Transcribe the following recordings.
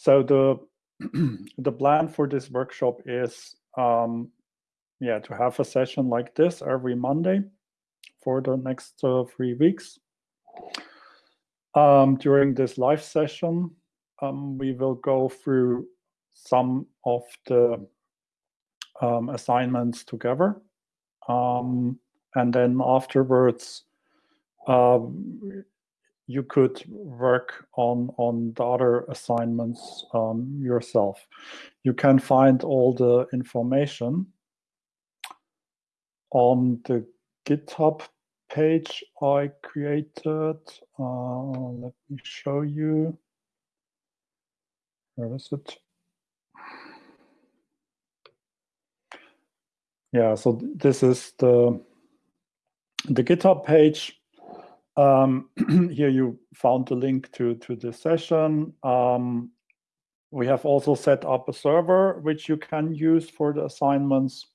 so the the plan for this workshop is um, yeah to have a session like this every Monday for the next uh, three weeks. Um, during this live session, um, we will go through some of the um, assignments together. Um, and then afterwards, um, you could work on, on the other assignments um, yourself. You can find all the information on the GitHub page I created. Uh, let me show you. Where is it? Yeah, so this is the the GitHub page. Um, here you found the link to to the session. Um, we have also set up a server which you can use for the assignments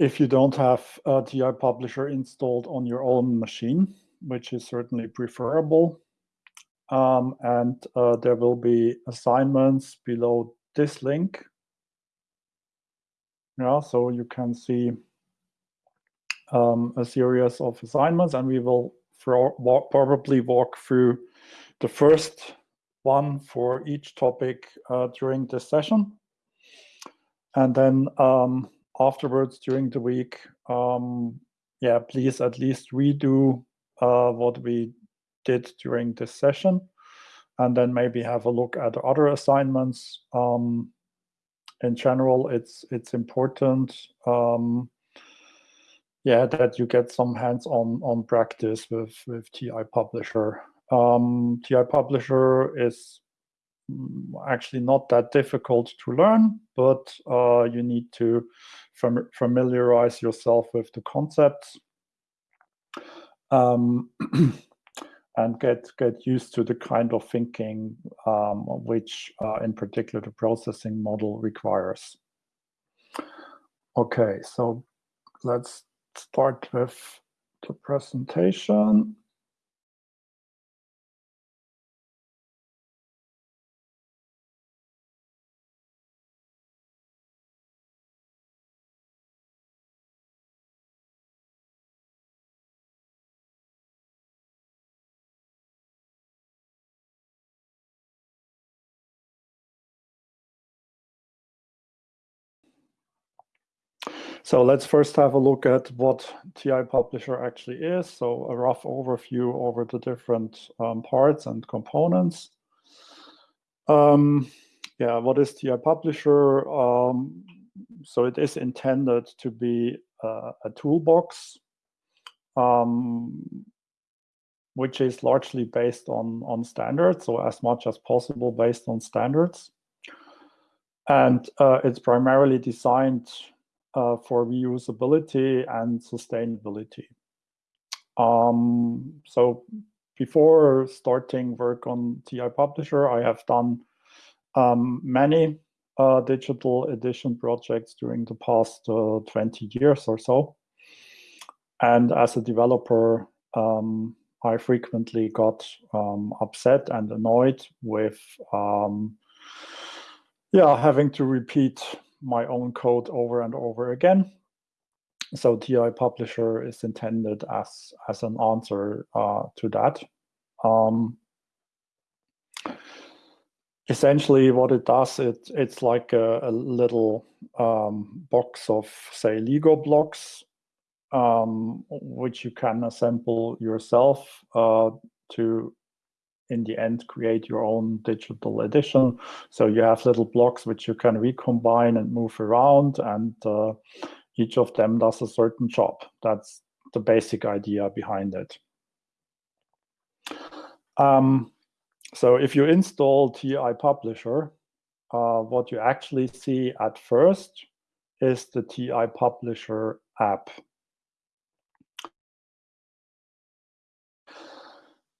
if you don't have a TEI Publisher installed on your own machine, which is certainly preferable. Um, and uh, there will be assignments below this link. Yeah, so you can see um, a series of assignments, and we will walk, probably walk through the first one for each topic uh, during this session. And then um, afterwards during the week, um, yeah, please at least redo uh, what we did during this session, and then maybe have a look at other assignments. Um, in general, it's it's important, um, yeah, that you get some hands-on on practice with with TEI Publisher. Um, TEI Publisher is mm, actually not that difficult to learn, but uh, you need to fam familiarize yourself with the concepts um, and get get used to the kind of thinking um, which uh, in particular the processing model requires. Okay, so let's start with the presentation. So let's first have a look at what TEI Publisher actually is. So a rough overview over the different um, parts and components. Um, yeah, what is TEI Publisher? Um, so it is intended to be uh, a toolbox, um, which is largely based on, on standards, so as much as possible based on standards. And uh, it's primarily designed uh, for reusability and sustainability. Um, so before starting work on TEI Publisher, I have done um, many uh, digital edition projects during the past uh, 20 years or so. And as a developer, um, I frequently got um, upset and annoyed with um, yeah, having to repeat my own code over and over again. So TEI Publisher is intended as, as an answer uh, to that. Um, essentially what it does, it, it's like a, a little um, box of, say, Lego blocks, um, which you can assemble yourself uh, to in the end create your own digital edition. So you have little blocks which you can recombine and move around and uh, each of them does a certain job. That's the basic idea behind it. Um, so if you install TEI Publisher, uh, what you actually see at first is the TEI Publisher app.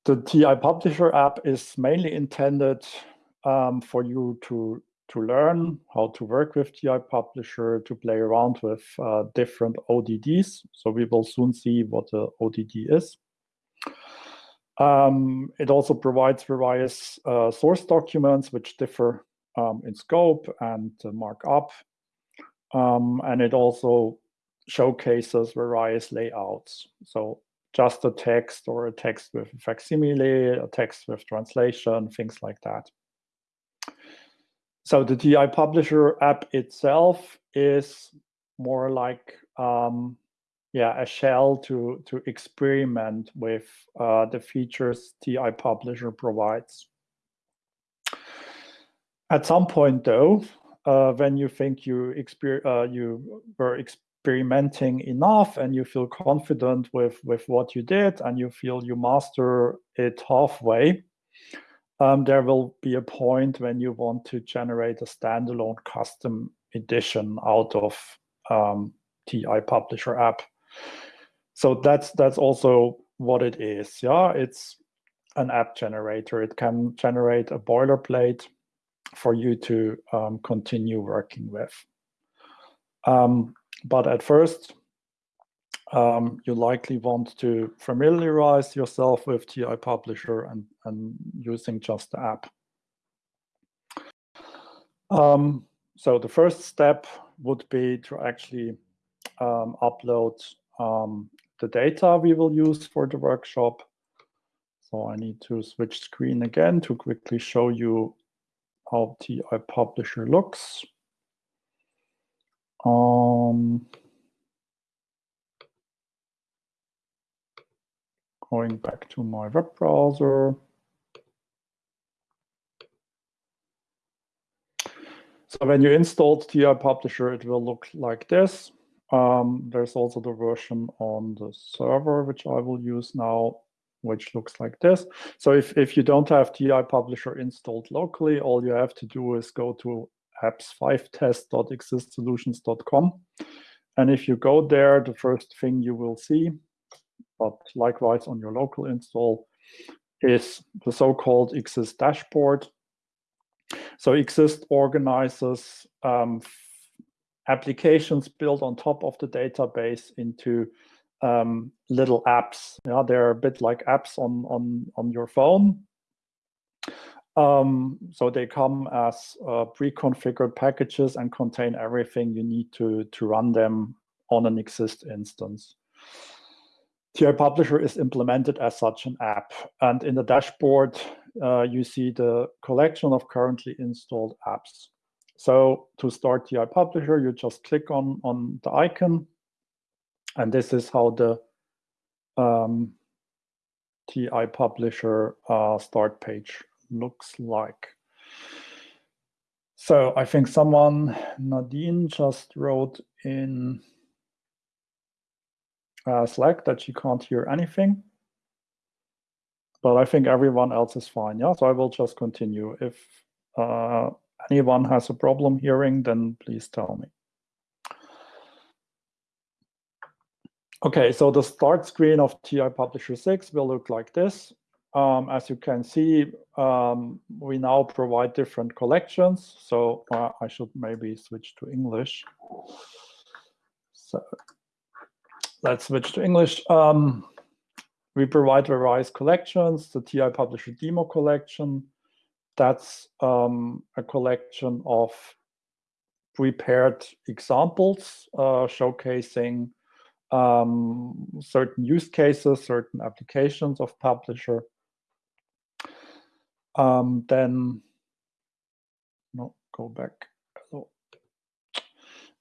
The TEI Publisher app is mainly intended um, for you to to learn how to work with TEI Publisher, to play around with uh, different ODDs. So we will soon see what the ODD is. Um, it also provides various uh, source documents which differ um, in scope and uh, markup. Um, and it also showcases various layouts. So just a text or a text with a facsimile, a text with translation, things like that. So the TEI Publisher app itself is more like um, yeah a shell to to experiment with uh, the features TEI Publisher provides. At some point, though, uh, when you think you exper uh, you were experimenting enough and you feel confident with with what you did and you feel you master it halfway, um, there will be a point when you want to generate a standalone custom edition out of um, TEI Publisher app. So that's that's also what it is. Yeah, it's an app generator. It can generate a boilerplate for you to um, continue working with. Um, but at first, um, you likely want to familiarize yourself with TEI Publisher and, and using just the app. Um, so the first step would be to actually um, upload um, the data we will use for the workshop. So I need to switch screen again to quickly show you how TEI Publisher looks. Um, going back to my web browser. So when you installed TEI Publisher, it will look like this. Um, there's also the version on the server, which I will use now, which looks like this. So if, if you don't have TEI Publisher installed locally, all you have to do is go to apps5test.existsolutions.com. And if you go there, the first thing you will see, but likewise on your local install, is the so-called Exist dashboard. So Exist organizes um, applications built on top of the database into um, little apps. Yeah, they're a bit like apps on on on your phone. Um, so they come as uh, pre-configured packages and contain everything you need to to run them on an exist instance. TEI Publisher is implemented as such an app, and in the dashboard uh, you see the collection of currently installed apps. So to start TEI Publisher, you just click on, on the icon. And this is how the um, TEI Publisher uh, start page looks like. So I think someone, Nadine, just wrote in uh, Slack that she can't hear anything. But I think everyone else is fine. Yeah, so I will just continue. If uh, anyone has a problem hearing, then please tell me. Okay, so the start screen of TEI Publisher 6 will look like this. Um, as you can see, um, we now provide different collections. So uh, I should maybe switch to English. So let's switch to English. Um, we provide various collections, the TEI Publisher demo collection, that's um, a collection of prepared examples uh, showcasing um, certain use cases, certain applications of Publisher. Um, then, no, go back.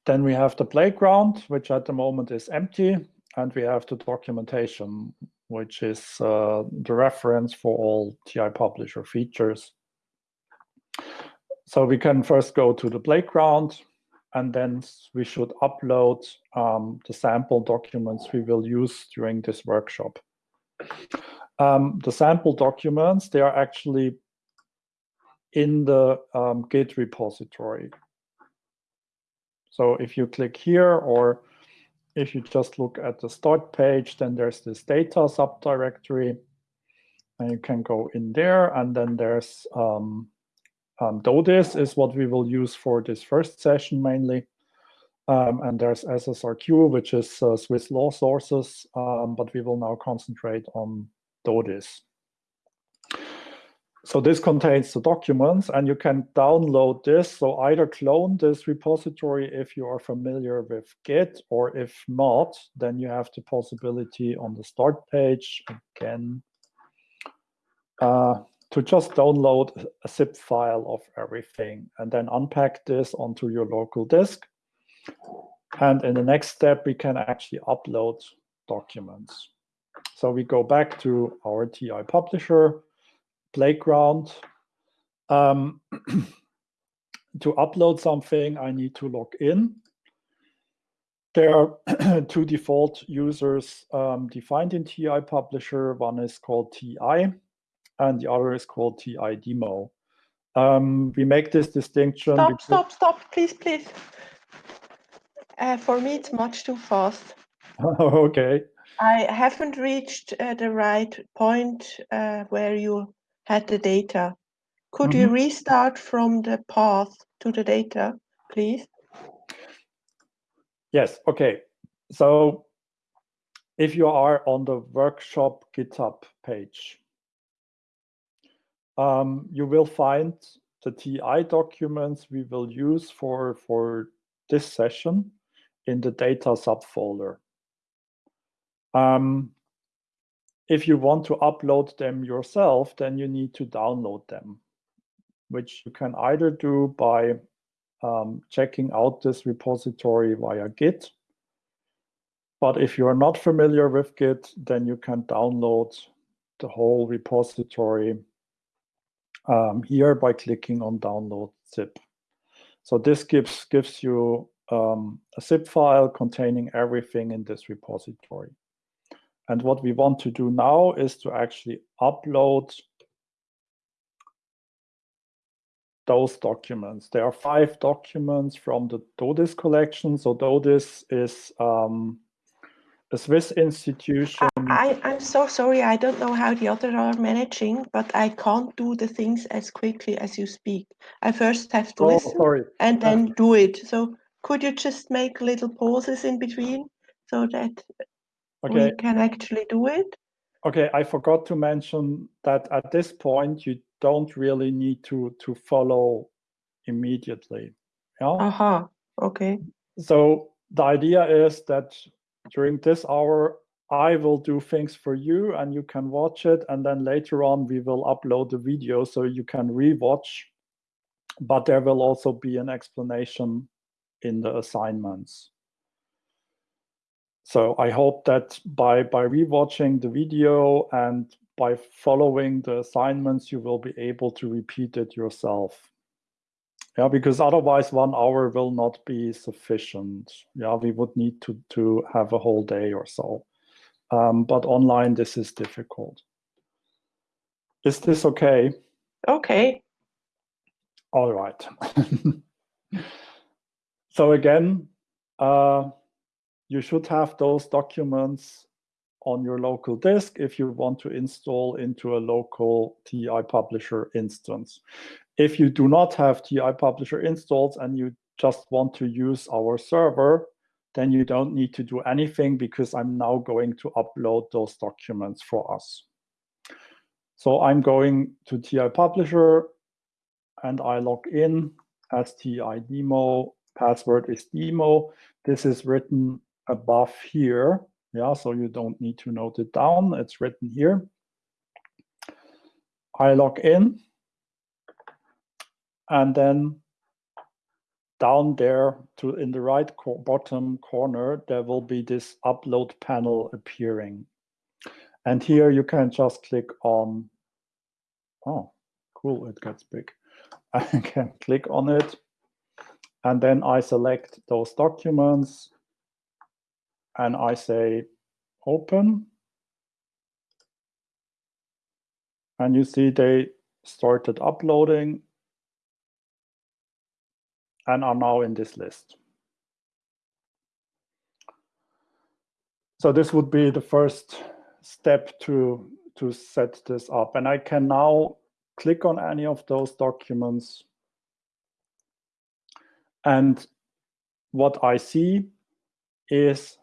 Then we have the playground, which at the moment is empty, and we have the documentation, which is uh, the reference for all TEI Publisher features. So we can first go to the playground and then we should upload um, the sample documents we will use during this workshop. Um, the sample documents, they are actually in the um, Git repository. So if you click here or if you just look at the start page, then there's this data subdirectory and you can go in there and then there's um, um, DODIS is what we will use for this first session mainly. Um, and there's SSRQ, which is uh, Swiss law sources, um, but we will now concentrate on DODIS. so this contains the documents and you can download this. So either clone this repository if you are familiar with Git or if not, then you have the possibility on the start page again uh, to just download a zip file of everything and then unpack this onto your local disk. And in the next step, we can actually upload documents. So we go back to our TEI publisher playground. Um, to upload something, I need to log in. There are two default users um, defined in TEI Publisher. One is called TEI, and the other is called TEI Demo. Um, we make this distinction. Stop, stop, stop, please, please. Uh, for me, it's much too fast. okay. I haven't reached uh, the right point uh, where you had the data. Could mm -hmm. you mm-hmm. restart from the path to the data, please? Yes, okay. So if you are on the workshop GitHub page, um, you will find the TEI documents we will use for, for this session in the data subfolder. Um, if you want to upload them yourself, then you need to download them, which you can either do by um, checking out this repository via Git. But if you're not familiar with Git, then you can download the whole repository um, here by clicking on download zip. So this gives, gives you um, a zip file containing everything in this repository. And what we want to do now is to actually upload those documents. There are five documents from the DODIS collection. So DODIS is um, a Swiss institution. I, I'm so sorry. I don't know how the others are managing, but I can't do the things as quickly as you speak. I first have to oh, listen sorry. and then uh, do it. So could you just make little pauses in between so that okay. we can actually do it. Okay, I forgot to mention that at this point, you don't really need to, to follow immediately. Yeah. Aha, uh -huh. okay. So the idea is that during this hour, I will do things for you and you can watch it. And then later on, we will upload the video so you can rewatch. But there will also be an explanation in the assignments. So I hope that by, by rewatching the video and by following the assignments, you will be able to repeat it yourself. Yeah, because otherwise one hour will not be sufficient. Yeah, we would need to, to have a whole day or so. Um, but online, this is difficult. Is this okay? Okay. All right. so again, uh, you should have those documents on your local disk if you want to install into a local TEI Publisher instance. If you do not have TEI Publisher installed and you just want to use our server, then you don't need to do anything because I'm now going to upload those documents for us. So I'm going to TEI Publisher and I log in as TEI demo. Password is demo. This is written above here. Yeah, so you don't need to note it down. It's written here. I log in. And then down there to in the right co bottom corner, there will be this upload panel appearing. And here you can just click on, oh, cool, it gets big. I can click on it. And then I select those documents and I say open. And you see they started uploading and are now in this list. So this would be the first step to, to set this up. And I can now click on any of those documents. And what I see is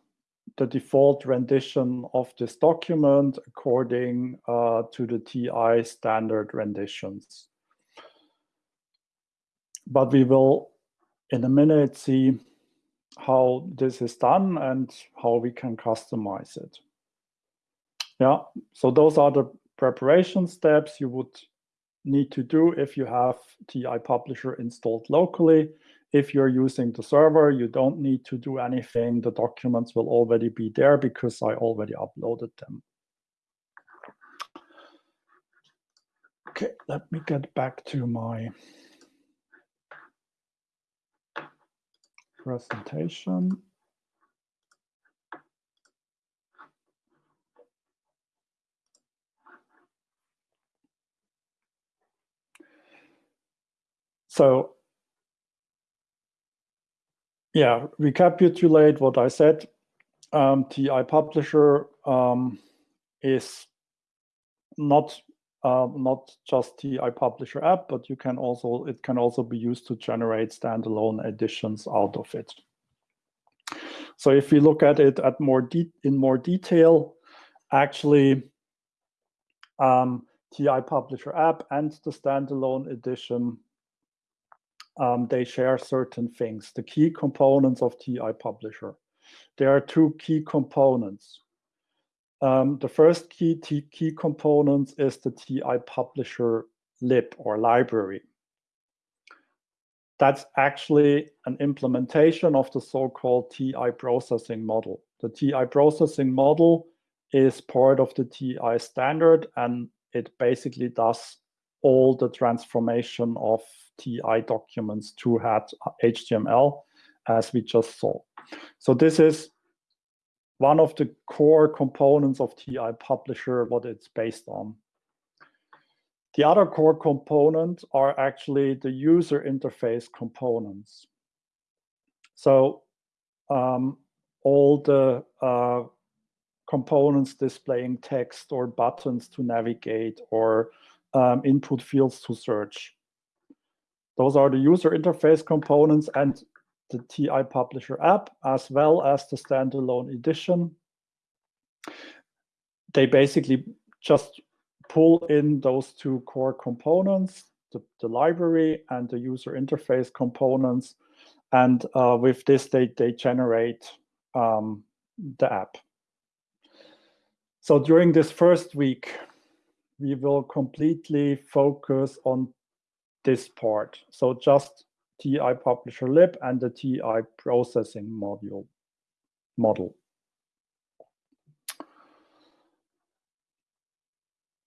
the default rendition of this document according uh, to the TEI standard renditions. But we will in a minute see how this is done and how we can customize it. Yeah, so those are the preparation steps you would need to do if you have TEI Publisher installed locally. If you're using the server, you don't need to do anything. The documents will already be there because I already uploaded them. Okay, let me get back to my presentation. So yeah, recapitulate what I said. Um, TEI Publisher um, is not uh, not just TEI Publisher app, but you can also it can also be used to generate standalone editions out of it. So if we look at it at more in more detail, actually, um, TEI Publisher app and the standalone edition um, they share certain things. The key components of TEI Publisher. There are two key components. Um, the first key, key component is the TEI Publisher lib or library. That's actually an implementation of the so-called TEI processing model. The TEI processing model is part of the TEI standard and it basically does all the transformation of TEI documents to HTML as we just saw. So this is one of the core components of TEI Publisher, what it's based on. The other core components are actually the user interface components. So um, all the uh, components displaying text or buttons to navigate or um, input fields to search. Those are the user interface components and the TEI Publisher app, as well as the standalone edition. They basically just pull in those two core components, the, the library and the user interface components. And uh, with this, they, they generate um, the app. So during this first week, we will completely focus on this part. So just TEI publisher lib and the TEI processing module model.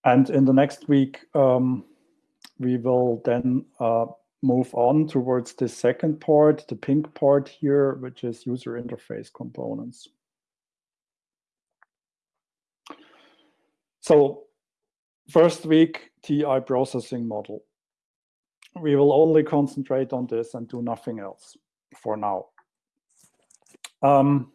And in the next week, um, we will then uh, move on towards the second part, the pink part here, which is user interface components. So first week, TEI processing model we will only concentrate on this and do nothing else for now. Um,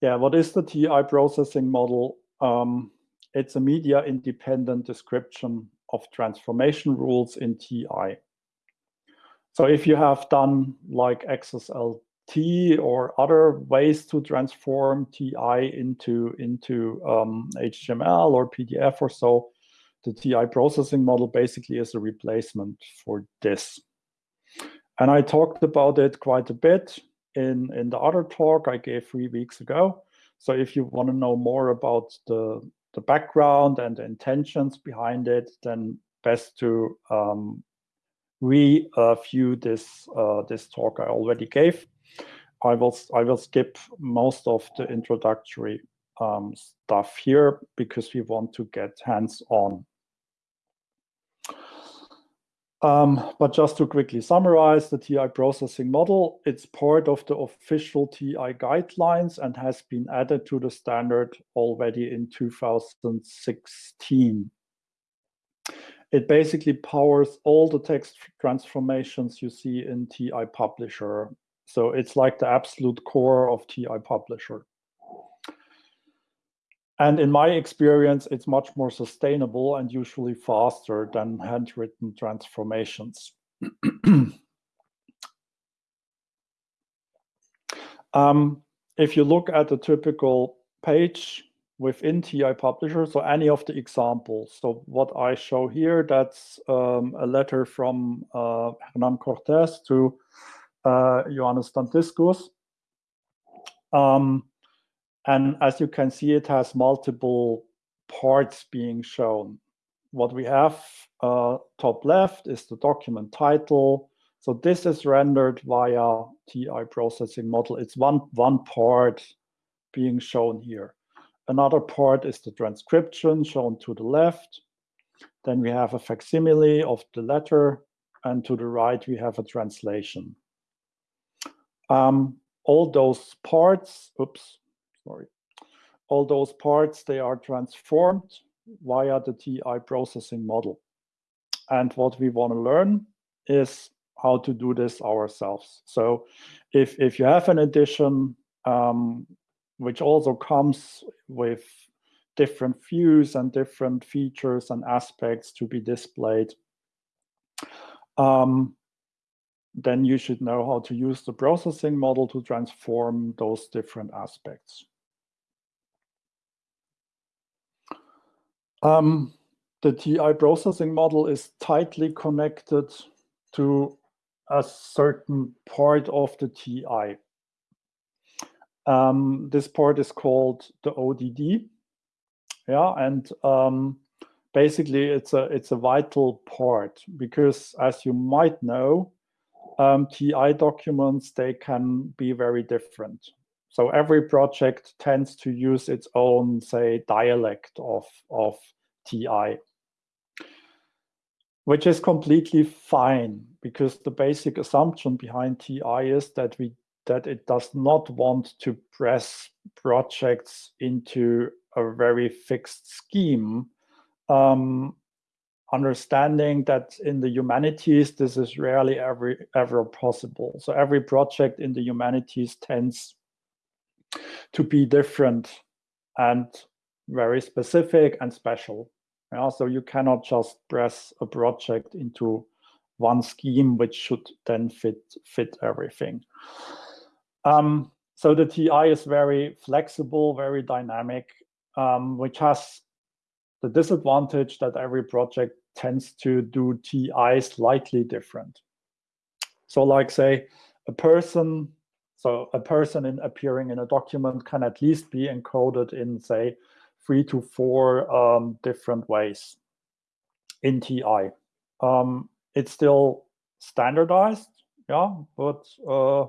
yeah, what is the TEI processing model? Um, it's a media independent description of transformation rules in TEI. So if you have done like XSLT or other ways to transform TEI into, into um, HTML or PDF or so, the TEI processing model basically is a replacement for this. And I talked about it quite a bit in, in the other talk I gave three weeks ago. So if you want to know more about the, the background and the intentions behind it, then best to um, review this uh, this talk I already gave. I will I will skip most of the introductory um, stuff here because we want to get hands-on um, but just to quickly summarize the TEI processing model, it's part of the official TEI guidelines and has been added to the standard already in 2016. It basically powers all the text transformations you see in TEI Publisher. So it's like the absolute core of TEI Publisher. And in my experience, it's much more sustainable and usually faster than handwritten transformations. um, if you look at the typical page within TEI Publisher, so any of the examples. So what I show here, that's um, a letter from uh, Hernan Cortés to uh, Johannes Dantiscus. Um, and as you can see, it has multiple parts being shown. What we have uh, top left is the document title. So this is rendered via TEI processing model. It's one, one part being shown here. Another part is the transcription shown to the left. Then we have a facsimile of the letter, and to the right we have a translation. Um, all those parts, oops, sorry, all those parts, they are transformed via the TEI processing model. And what we want to learn is how to do this ourselves. So if, if you have an edition um, which also comes with different views and different features and aspects to be displayed. Um, then you should know how to use the processing model to transform those different aspects. Um, the TEI processing model is tightly connected to a certain part of the TEI. Um, this part is called the ODD. Yeah, and um, basically it's a it's a vital part because as you might know, um, TEI documents they can be very different. So every project tends to use its own, say, dialect of of TEI, which is completely fine because the basic assumption behind TEI is that we that it does not want to press projects into a very fixed scheme. Um, understanding that in the humanities, this is rarely ever, ever possible. So every project in the humanities tends to be different and very specific and special. Yeah, so you cannot just press a project into one scheme which should then fit fit everything. Um, so the TEI is very flexible, very dynamic, um, which has the disadvantage that every project tends to do TEI slightly different. So like say a person, so a person in appearing in a document can at least be encoded in say three to four um, different ways in TEI. Um, it's still standardized, yeah, but uh,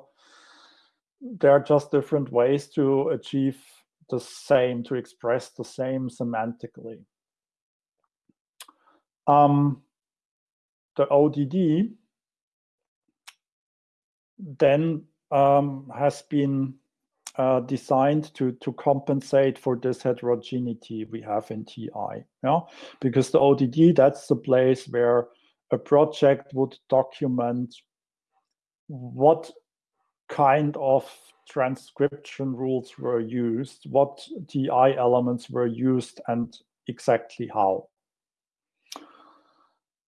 there are just different ways to achieve the same, to express the same semantically. Um, the ODD then um, has been uh, designed to, to compensate for this heterogeneity we have in TEI. Yeah? Because the ODD, that's the place where a project would document what kind of transcription rules were used, what TEI elements were used, and exactly how.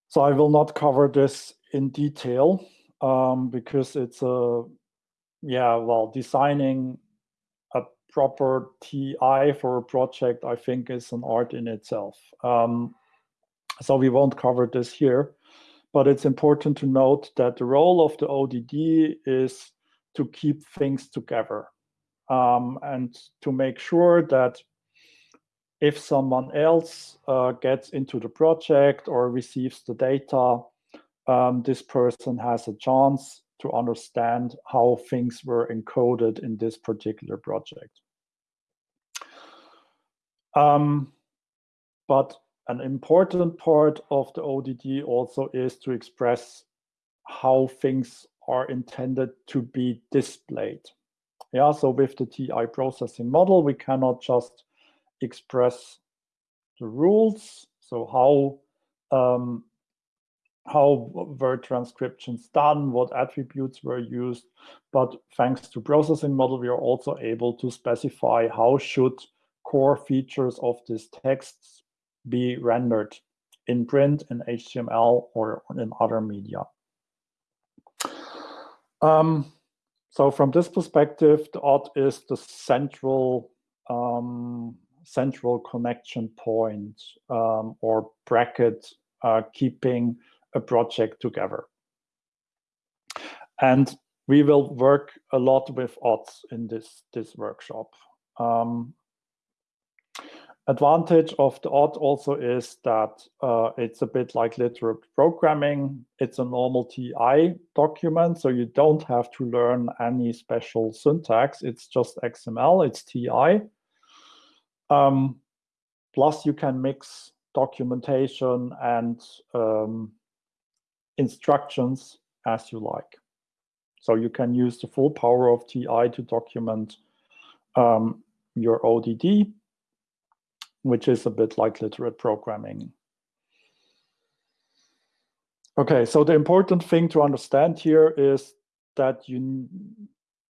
So I will not cover this in detail um, because it's a, yeah, well, designing proper TEI for a project, I think is an art in itself. Um, so we won't cover this here, but it's important to note that the role of the ODD is to keep things together um, and to make sure that if someone else uh, gets into the project or receives the data, um, this person has a chance to understand how things were encoded in this particular project. Um, but an important part of the ODD also is to express how things are intended to be displayed. Yeah, so with the TEI processing model, we cannot just express the rules. So how um, how were transcriptions done, what attributes were used, but thanks to processing model, we are also able to specify how should core features of these texts be rendered in print, in HTML, or in other media. Um, So from this perspective, the ODD is the central um, central connection point um, or bracket uh, keeping a project together. And we will work a lot with ODDs in this, this workshop. Um, advantage of the ODD also is that uh, it's a bit like literate programming. It's a normal TEI document, so you don't have to learn any special syntax. It's just XML, it's TEI. Um, plus, you can mix documentation and um, instructions as you like. So you can use the full power of TEI to document um, your ODD which is a bit like literate programming. Okay, so the important thing to understand here is that you,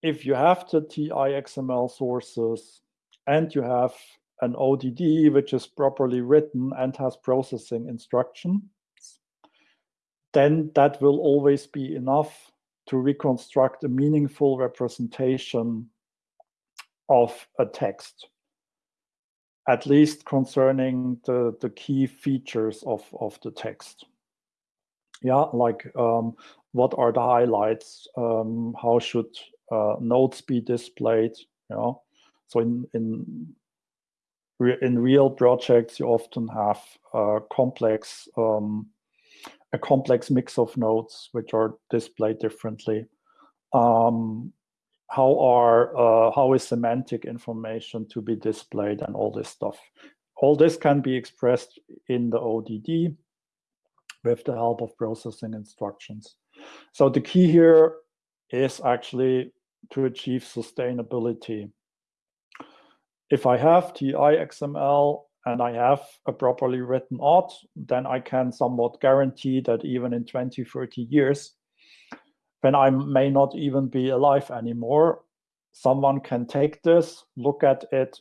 if you have the TEI XML sources and you have an ODD which is properly written and has processing instructions, then that will always be enough to reconstruct a meaningful representation of a text at least concerning the, the key features of, of the text. Yeah, like um, what are the highlights? Um, how should uh, notes be displayed? You know, so in in in real projects, you often have uh, complex um, a complex mix of notes which are displayed differently. Um, how are uh, how is semantic information to be displayed and all this stuff. All this can be expressed in the ODD with the help of processing instructions. So the key here is actually to achieve sustainability. If I have TEI XML and I have a properly written ODD, then I can somewhat guarantee that even in 20, 30 years, when I may not even be alive anymore, someone can take this, look at it,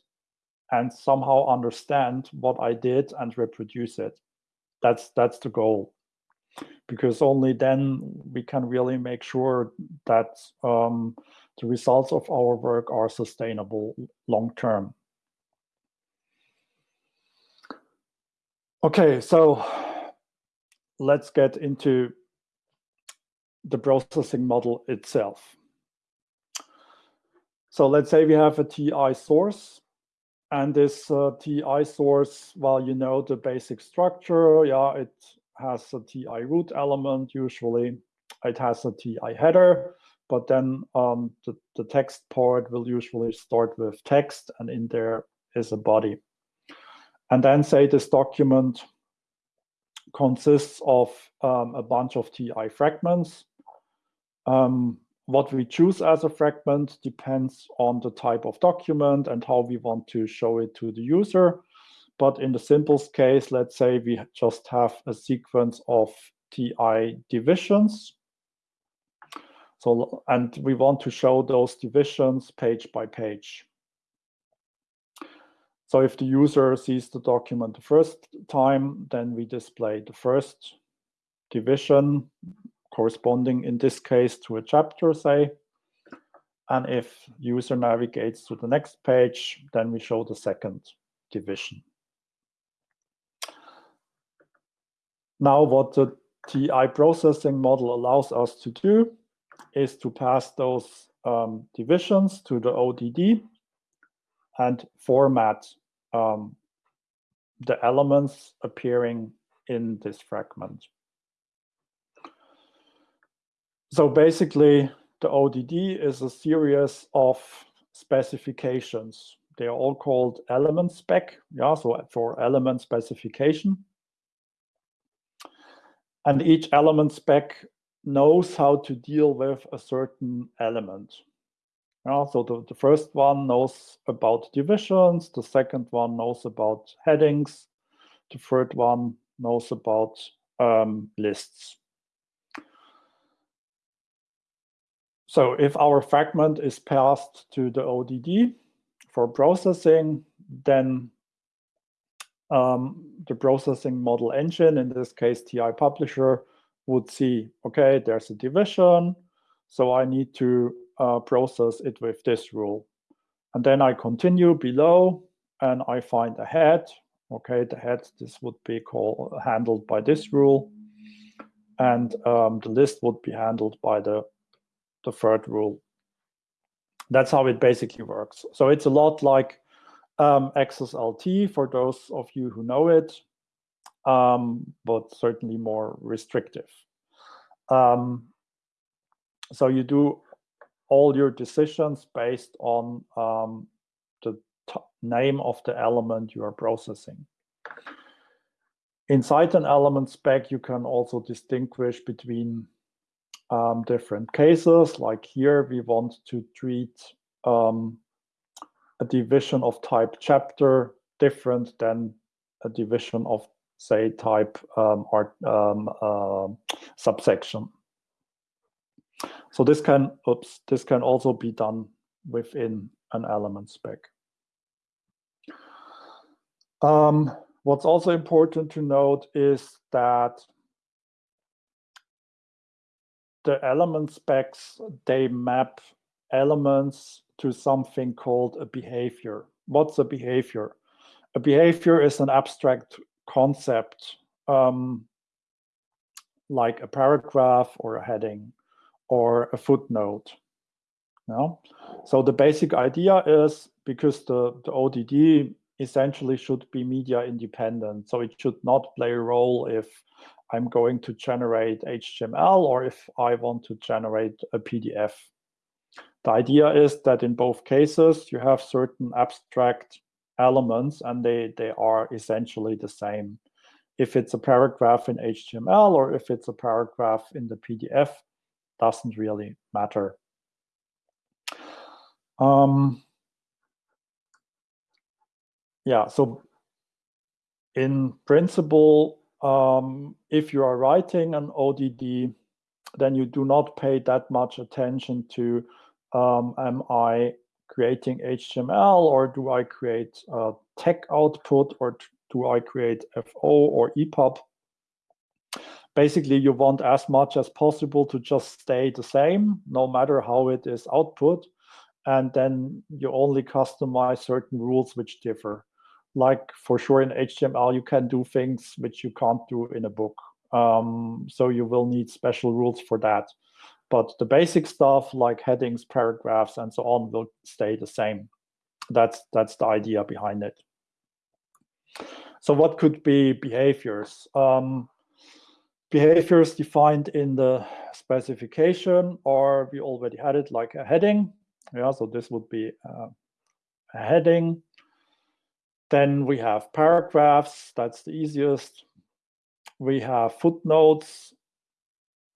and somehow understand what I did and reproduce it. That's that's the goal, because only then we can really make sure that um, the results of our work are sustainable long term. Okay, so let's get into the processing model itself. So let's say we have a TEI source and this uh, TEI source, well, you know the basic structure. Yeah, it has a TEI root element usually. It has a TEI header, but then um, the, the text part will usually start with text and in there is a body. And then say this document consists of um, a bunch of TEI fragments um, what we choose as a fragment depends on the type of document and how we want to show it to the user. But in the simplest case, let's say we just have a sequence of TEI divisions. So, and we want to show those divisions page by page. So if the user sees the document the first time, then we display the first division corresponding in this case to a chapter, say. And if user navigates to the next page, then we show the second division. Now what the TEI processing model allows us to do is to pass those um, divisions to the ODD and format um, the elements appearing in this fragment. So basically, the ODD is a series of specifications. They are all called element spec, yeah, so for element specification. And each element spec knows how to deal with a certain element. Yeah, so the, the first one knows about divisions, the second one knows about headings, the third one knows about um, lists. So if our fragment is passed to the ODD for processing, then um, the processing model engine, in this case TEI Publisher, would see, okay, there's a division, so I need to uh, process it with this rule. And then I continue below and I find a head. Okay, the head, this would be called handled by this rule. And um, the list would be handled by the, the third rule. That's how it basically works. So it's a lot like um, XSLT for those of you who know it, um, but certainly more restrictive. Um, so you do all your decisions based on um, the name of the element you are processing. Inside an element spec, you can also distinguish between um, different cases. Like here, we want to treat um, a division of type chapter different than a division of, say, type um, art, uh, subsection. So this can, oops, this can also be done within an element spec. Um, what's also important to note is that the element specs, they map elements to something called a behavior. What's a behavior? A behavior is an abstract concept um, like a paragraph or a heading or a footnote. No? So the basic idea is because the, the ODD essentially should be media independent. So it should not play a role if I'm going to generate HTML or if I want to generate a PDF. The idea is that in both cases, you have certain abstract elements and they, they are essentially the same. If it's a paragraph in HTML or if it's a paragraph in the PDF, doesn't really matter. Um, yeah, so in principle, um, if you are writing an ODD, then you do not pay that much attention to um, am I creating HTML or do I create a TeX output or do I create FO or EPUB? Basically, you want as much as possible to just stay the same, no matter how it is output. And then you only customize certain rules which differ like for sure in HTML, you can do things which you can't do in a book. Um, so you will need special rules for that. But the basic stuff like headings, paragraphs, and so on will stay the same. That's, that's the idea behind it. So what could be behaviors? Um, behaviors defined in the specification, or we already had it like a heading. Yeah, so this would be uh, a heading. Then we have paragraphs, that's the easiest. We have footnotes.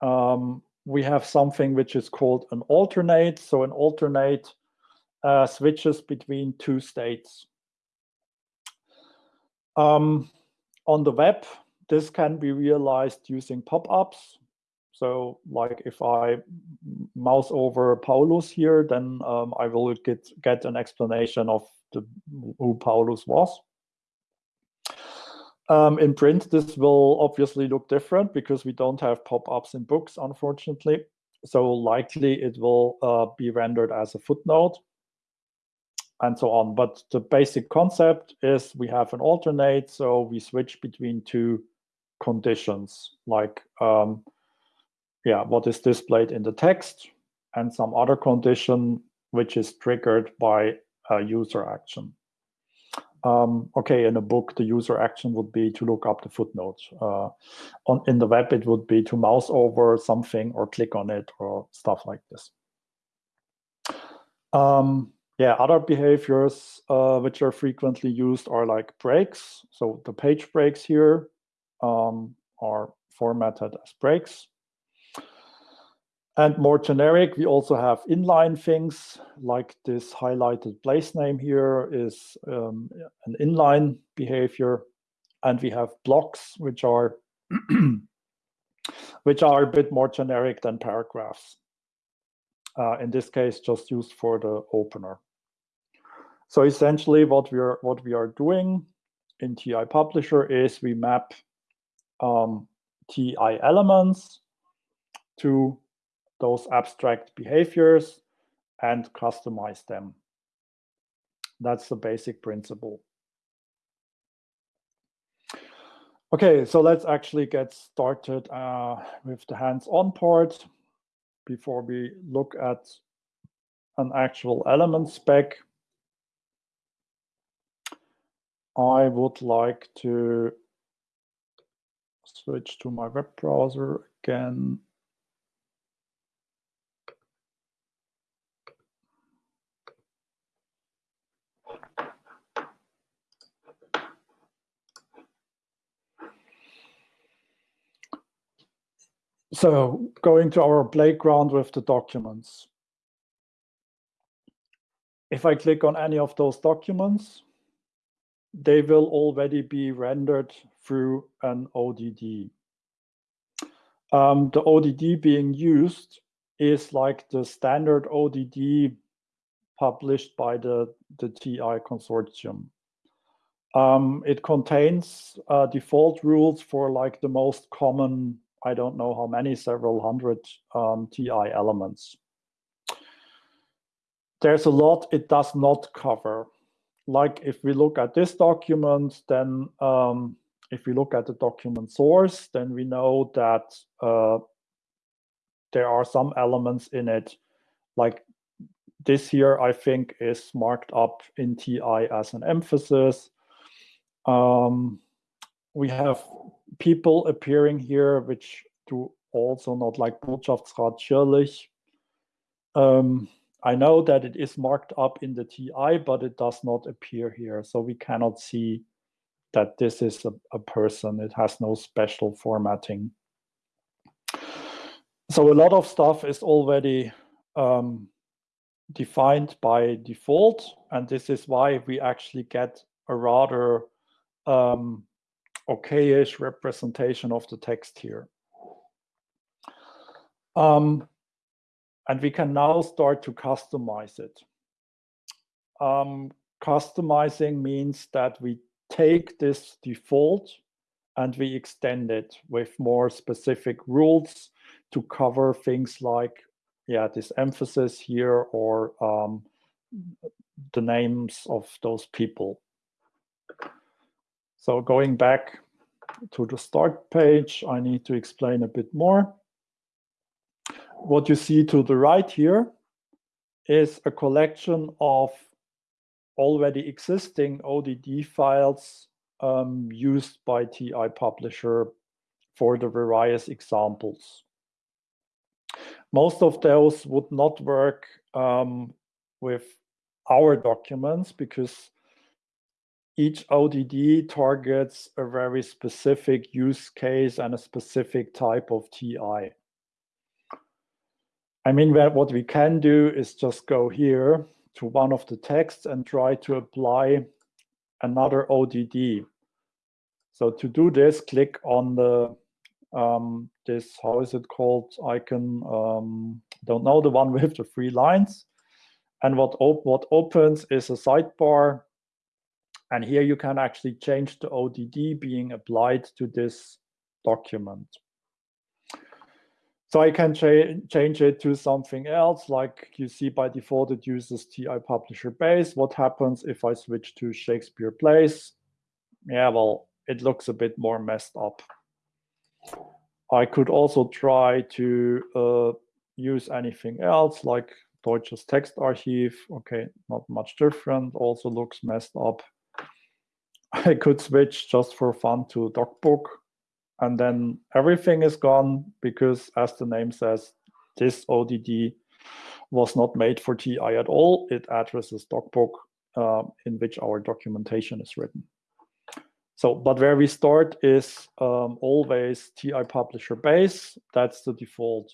Um, we have something which is called an alternate. So an alternate uh, switches between two states. Um, on the web, this can be realized using pop-ups. So like if I mouse over Paulus here, then um, I will get, get an explanation of the, who Paulus was. Um, in print, this will obviously look different because we don't have pop-ups in books, unfortunately. So likely it will uh, be rendered as a footnote and so on. But the basic concept is we have an alternate, so we switch between two conditions, like um, yeah, what is displayed in the text and some other condition which is triggered by user action. Um, okay, in a book, the user action would be to look up the footnote. Uh, on in the web, it would be to mouse over something or click on it or stuff like this. Um, yeah, other behaviors uh, which are frequently used are like breaks. So the page breaks here um, are formatted as breaks. And more generic, we also have inline things like this highlighted place name here is um, an inline behavior. And we have blocks, which are which are a bit more generic than paragraphs. Uh, in this case, just used for the opener. So essentially, what we are what we are doing in TEI Publisher is we map um, TEI elements to those abstract behaviors. and customize them. That's the basic principle. Okay, so let's actually get started uh, with the hands-on part before we look at an actual element spec. I would like to switch to my web browser again. So going to our playground with the documents. If I click on any of those documents, they will already be rendered through an ODD. Um, the ODD being used is like the standard ODD published by the, the TEI consortium. Um, it contains uh, default rules for like the most common I don't know how many, several hundred um, TEI elements. There's a lot it does not cover. Like if we look at this document, then um, if we look at the document source, then we know that uh, there are some elements in it. Like this here, I think, is marked up in TEI as an emphasis. Um, we have people appearing here, which do also not like Botschaftsrat Schirlich. Um, I know that it is marked up in the TEI, but it does not appear here. So we cannot see that this is a, a person. It has no special formatting. So a lot of stuff is already um, defined by default. And this is why we actually get a rather um, okayish representation of the text here. Um, and we can now start to customize it. Um, customizing means that we take this default and we extend it with more specific rules to cover things like, yeah, this emphasis here or um, the names of those people. So going back to the start page, I need to explain a bit more. What you see to the right here is a collection of already existing ODD files um, used by TEI Publisher for the various examples. Most of those would not work um, with our documents because each ODD targets a very specific use case and a specific type of TEI. I mean, what we can do is just go here to one of the texts and try to apply another ODD. So to do this, click on the um, this, how is it called, icon, um, don't know, the one with the three lines. And what, op what opens is a sidebar and here you can actually change the ODD being applied to this document. So I can cha change it to something else, like you see by default it uses TEI Publisher Base. What happens if I switch to Shakespeare Plays? Yeah, well, it looks a bit more messed up. I could also try to uh, use anything else, like Deutsches Textarchiv. Okay, not much different, also looks messed up. I could switch just for fun to DocBook and then everything is gone because as the name says, this ODD was not made for TEI at all. It addresses DocBook uh, in which our documentation is written. So, but where we start is um, always TEI publisher base. That's the default.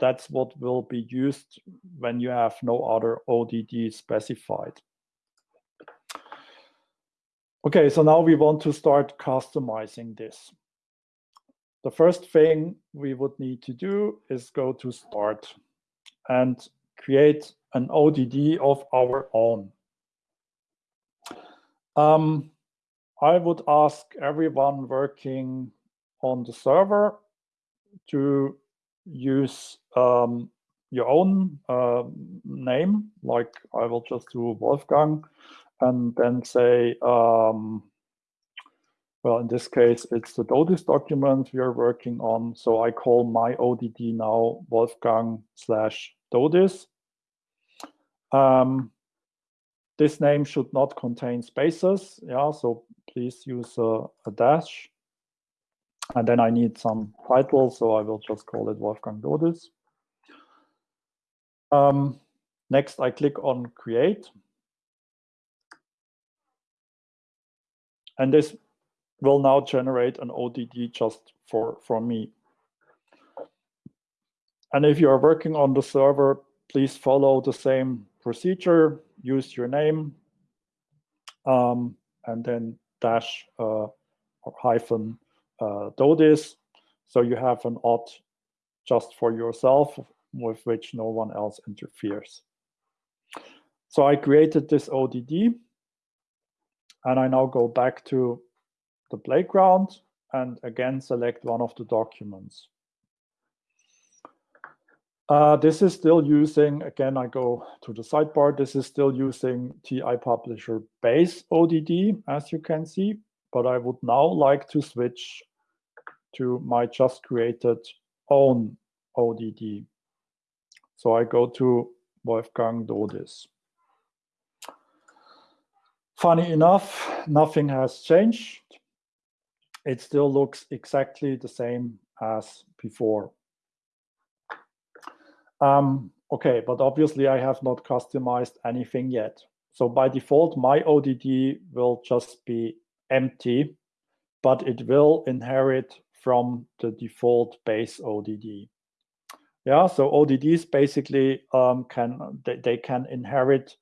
That's what will be used when you have no other ODD specified. Okay, so now we want to start customizing this. The first thing we would need to do is go to start and create an ODD of our own. Um, I would ask everyone working on the server to use um, your own uh, name, like I will just do Wolfgang, and then say, um, well, in this case, it's the DODIS document we are working on. So I call my ODD now Wolfgang slash DODIS. Um, this name should not contain spaces. Yeah, so please use a, a dash. And then I need some title, so I will just call it Wolfgang Dodis. Um, next, I click on Create. And this will now generate an ODD just for, for me. And if you are working on the server, please follow the same procedure. Use your name um, and then dash uh, or hyphen uh, this. So you have an odd just for yourself with which no one else interferes. So I created this ODD and I now go back to the playground and again select one of the documents. Uh, this is still using, again, I go to the sidebar, this is still using TEI Publisher base ODD, as you can see, but I would now like to switch to my just created own ODD. So I go to Wolfgang Dodis. Funny enough, nothing has changed. It still looks exactly the same as before. Um, okay, but obviously I have not customized anything yet. So by default, my ODD will just be empty, but it will inherit from the default base ODD. Yeah, so ODDs basically um, can they, they can inherit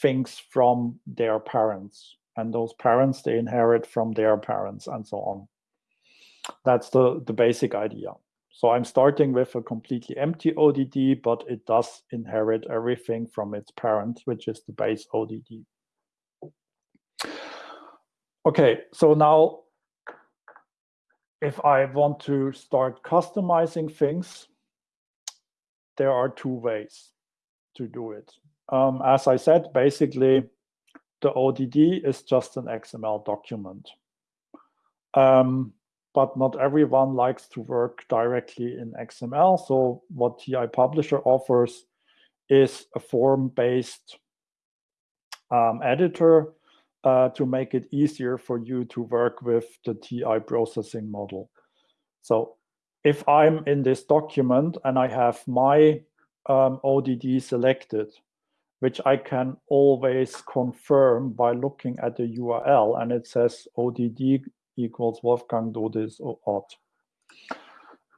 things from their parents, and those parents they inherit from their parents, and so on. That's the the basic idea. So I'm starting with a completely empty ODD, but it does inherit everything from its parent, which is the base ODD. Okay, so now if I want to start customizing things, there are two ways to do it. Um, as I said, basically, the ODD is just an XML document. Um, but not everyone likes to work directly in XML. So what TEI Publisher offers is a form-based um, editor uh, to make it easier for you to work with the TEI processing model. So if I'm in this document and I have my um, ODD selected, which I can always confirm by looking at the URL and it says ODD equals Wolfgang Dodis auth.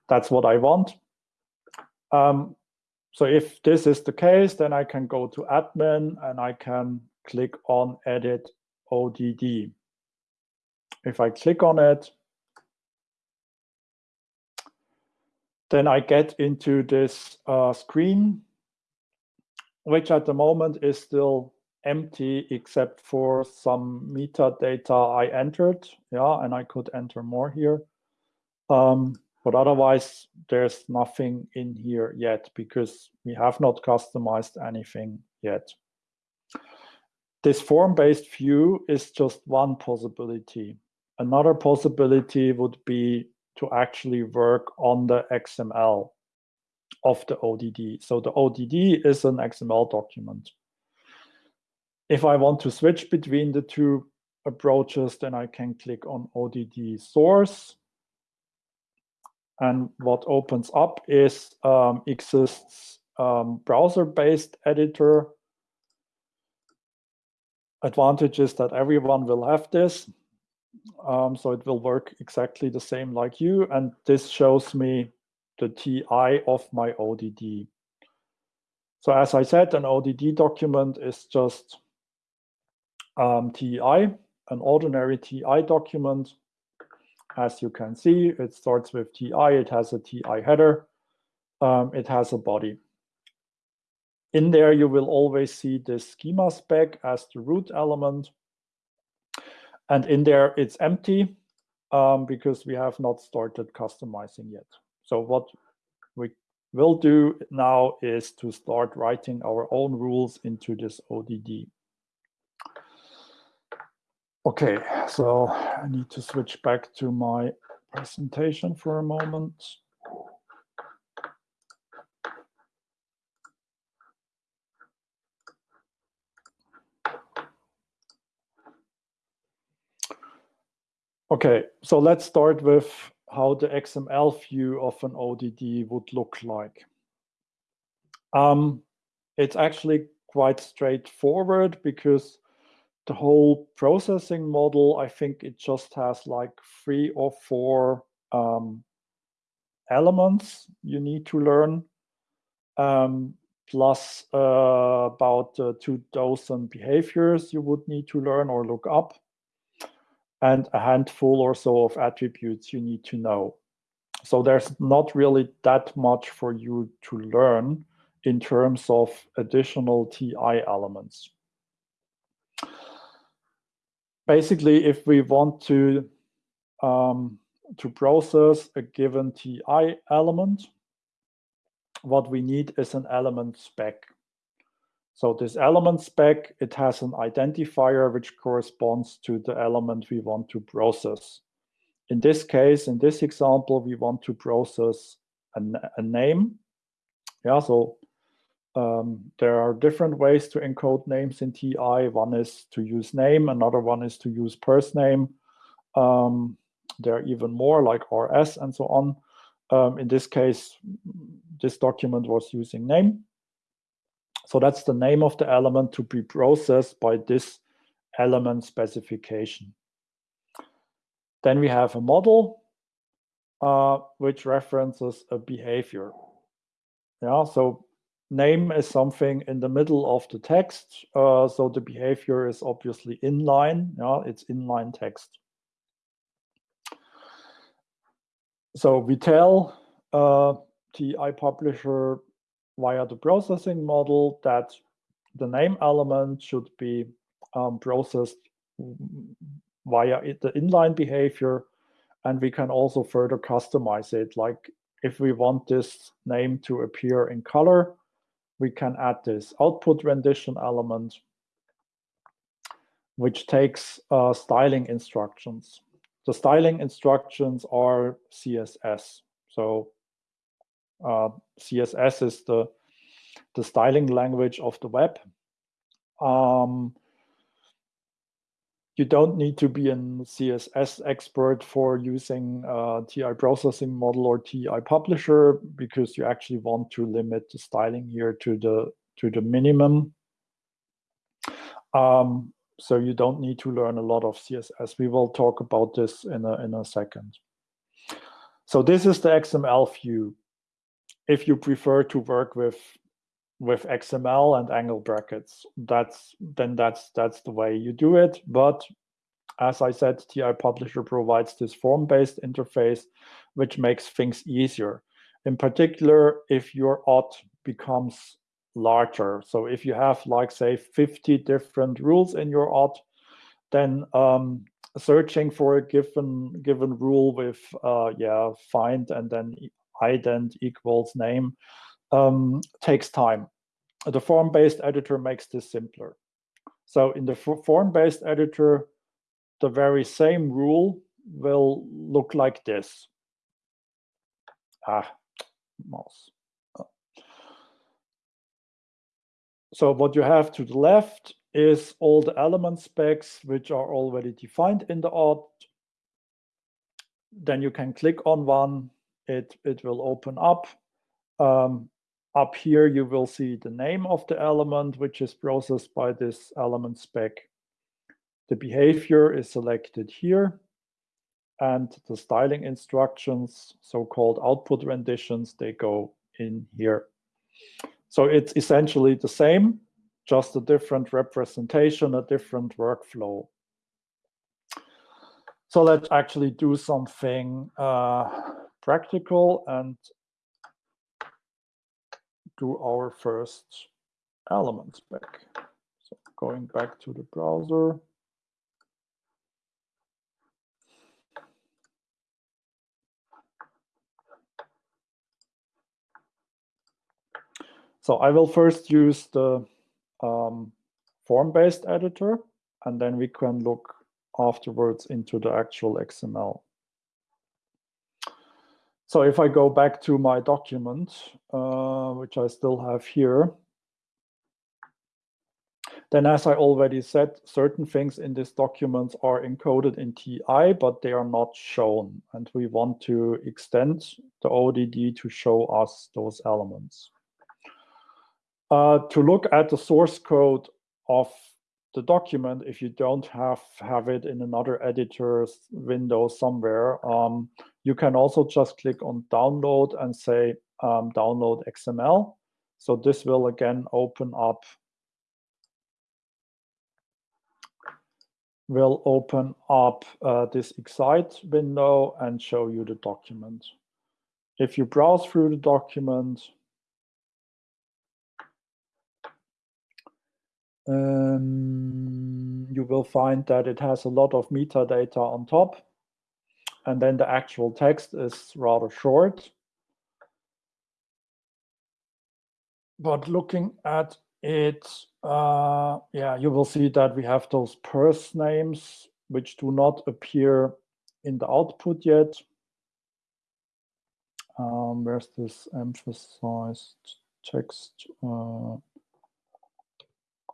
That's what I want. Um, so if this is the case, then I can go to admin and I can click on edit ODD. If I click on it, then I get into this uh, screen, which at the moment is still empty except for some metadata I entered. Yeah, and I could enter more here. Um, but otherwise, there's nothing in here yet because we have not customized anything yet. This form-based view is just one possibility. Another possibility would be to actually work on the XML of the ODD. So the ODD is an XML document. If I want to switch between the two approaches, then I can click on ODD source. And what opens up is um, eXist's um, browser-based editor. Advantage is that everyone will have this. Um, so it will work exactly the same like you. And this shows me the TEI of my ODD. So as I said, an ODD document is just um, TEI, an ordinary TEI document. As you can see, it starts with TEI, it has a TEI header, um, it has a body. In there, you will always see the schema spec as the root element. And in there, it's empty um, because we have not started customizing yet. So what we, will do now is to start writing our own rules into this ODD. Okay, so I need to switch back to my presentation for a moment. Okay, so let's start with how the XML view of an ODD would look like. Um, it's actually quite straightforward because the whole processing model, I think it just has like three or four um, elements you need to learn, um, plus uh, about uh, two dozen behaviors you would need to learn or look up and a handful or so of attributes you need to know. So there's not really that much for you to learn in terms of additional TEI elements. Basically, if we want to um, to process a given TEI element, what we need is an element spec. So this element spec, it has an identifier which corresponds to the element we want to process. In this case, in this example, we want to process a, a name. Yeah, so um, there are different ways to encode names in TEI. One is to use name, another one is to use first name. Um, there are even more like RS and so on. Um, in this case, this document was using name. So that's the name of the element to be processed by this element specification. Then we have a model uh, which references a behavior. Yeah, so name is something in the middle of the text. Uh, so the behavior is obviously inline. Yeah, it's inline text. So we tell uh, TEI publisher via the processing model that the name element should be um, processed via the inline behavior. And we can also further customize it. Like if we want this name to appear in color, we can add this output rendition element, which takes uh, styling instructions. The styling instructions are CSS. So uh, CSS is the, the styling language of the web. Um, you don't need to be a CSS expert for using uh, TEI processing model or TEI publisher because you actually want to limit the styling here to the to the minimum. Um, so you don't need to learn a lot of CSS. We will talk about this in a in a second. So this is the XML view if you prefer to work with with XML and angle brackets, that's then that's that's the way you do it. But as I said, TEI Publisher provides this form-based interface, which makes things easier. In particular, if your ODD becomes larger. So if you have like say 50 different rules in your ODD, then um, searching for a given given rule with uh, yeah find and then ident equals name um, takes time. The form-based editor makes this simpler. So in the form-based editor, the very same rule will look like this. Ah, mouse. So what you have to the left is all the element specs which are already defined in the ODD. Then you can click on one it, it will open up. Um, up here, you will see the name of the element, which is processed by this element spec. The behavior is selected here. And the styling instructions, so-called output renditions, they go in here. So it's essentially the same, just a different representation, a different workflow. So let's actually do something uh, practical and do our first element back. So going back to the browser. So I will first use the um, form-based editor, and then we can look afterwards into the actual XML. So if I go back to my document, uh, which I still have here, then as I already said, certain things in this document are encoded in TEI, but they are not shown. And we want to extend the ODD to show us those elements. Uh, to look at the source code of the document, if you don't have, have it in another editor's window somewhere, um, you can also just click on download and say um, download XML. So this will again open up will open up uh, this eXide window and show you the document. If you browse through the document, um, you will find that it has a lot of metadata on top. And then the actual text is rather short. But looking at it, uh, yeah, you will see that we have those persNames which do not appear in the output yet. Um, where's this emphasized text? Uh,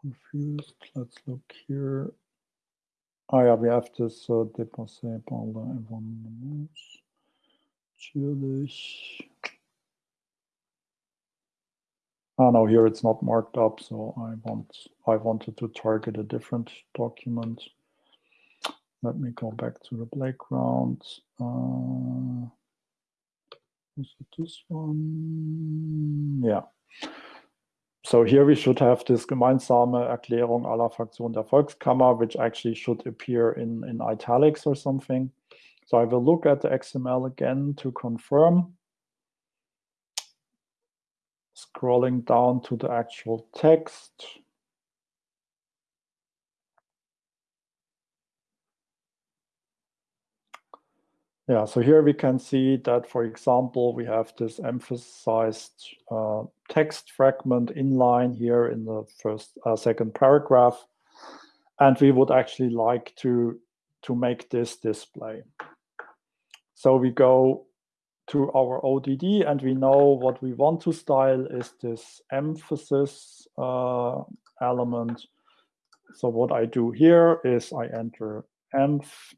confused. Let's look here. Yeah, we have this uh, dépassé par l'événement. Natürlich. Oh no, here it's not marked up, so I want I wanted to target a different document. Let me go back to the playground. Uh, is it this one? Yeah. So here we should have this gemeinsame Erklärung aller Fraktionen der Volkskammer, which actually should appear in, in italics or something. So I will look at the XML again to confirm. Scrolling down to the actual text. Yeah, so here we can see that, for example, we have this emphasized uh, text fragment inline here in the first, uh, second paragraph. And we would actually like to, to make this display. So we go to our ODD and we know what we want to style is this emphasis uh, element. So what I do here is I enter emph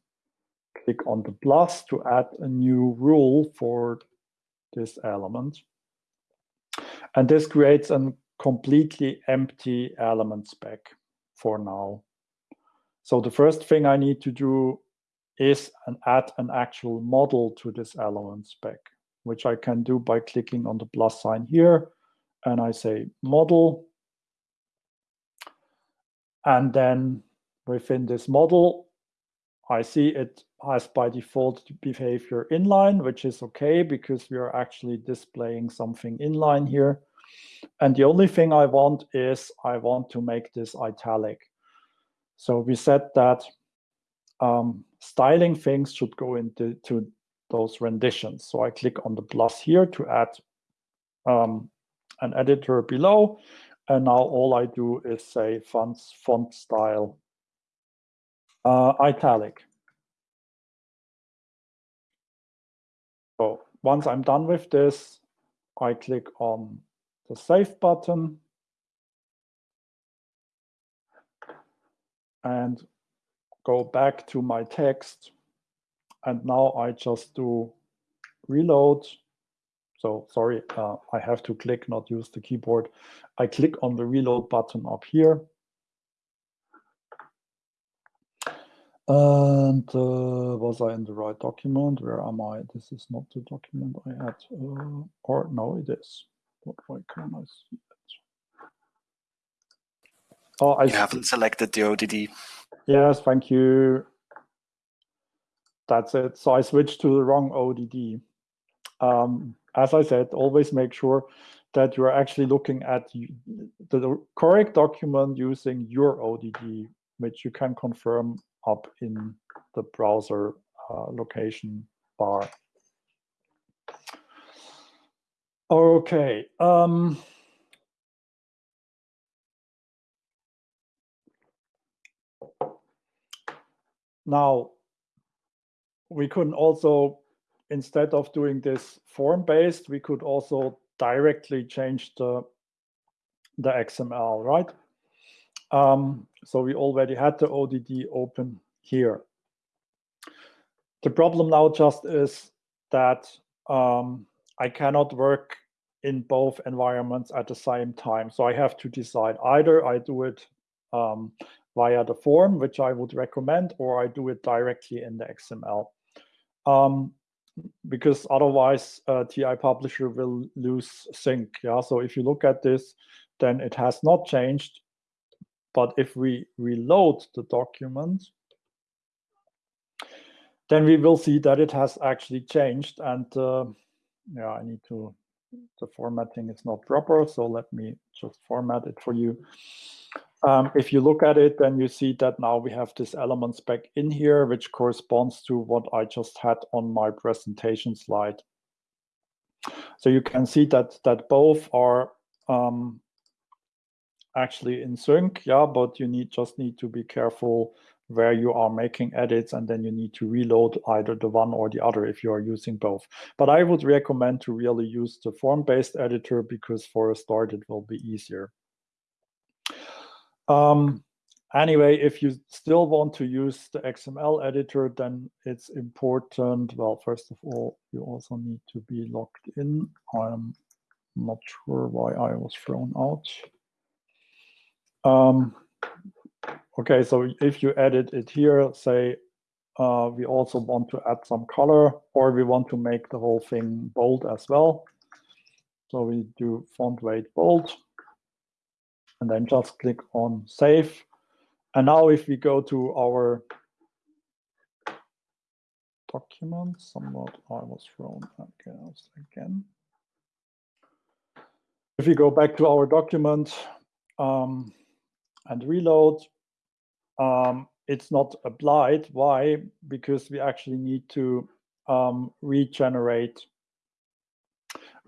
click on the plus to add a new rule for this element. And this creates a completely empty element spec for now. So the first thing I need to do is an add an actual model to this element spec, which I can do by clicking on the plus sign here. And I say model. And then within this model, I see it has by default behavior inline, which is okay because we are actually displaying something inline here. And the only thing I want is I want to make this italic. So we said that um, styling things should go into to those renditions. So I click on the plus here to add um, an editor below. And now all I do is say fonts, font style uh, italic. Once I'm done with this, I click on the Save button and go back to my text. And now I just do reload. So sorry, uh, I have to click, not use the keyboard. I click on the reload button up here. And uh, was I in the right document? Where am I? This is not the document I had. Uh, or no, it is. But why can't I see it? Oh, I you haven't selected the ODD. Yes, thank you. That's it. So I switched to the wrong ODD. Um, as I said, always make sure that you're actually looking at the correct document using your ODD, which you can confirm up in the browser uh, location bar. Okay. Um, now, we could also, instead of doing this form-based, we could also directly change the, the XML, right? Um, so we already had the ODD open here. The problem now just is that um, I cannot work in both environments at the same time. So I have to decide either I do it um, via the form, which I would recommend, or I do it directly in the XML. Um, because otherwise uh, TEI Publisher will lose sync. Yeah, so if you look at this, then it has not changed. But if we reload the document, then we will see that it has actually changed. And uh, yeah, I need to, the formatting is not proper. So let me just format it for you. Um, if you look at it, then you see that now we have this element spec in here, which corresponds to what I just had on my presentation slide. So you can see that that both are um, actually in sync, yeah, but you need just need to be careful where you are making edits and then you need to reload either the one or the other if you are using both. But I would recommend to really use the form-based editor because for a start it will be easier. Um, anyway, if you still want to use the XML editor, then it's important. Well, first of all, you also need to be logged in. I'm not sure why I was thrown out. Um, okay, so if you edit it here, say uh, we also want to add some color or we want to make the whole thing bold as well. So we do font weight bold and then just click on save. And now if we go to our document, somewhat I was thrown again. If we go back to our document um, and reload, um, it's not applied. Why? Because we actually need to um, regenerate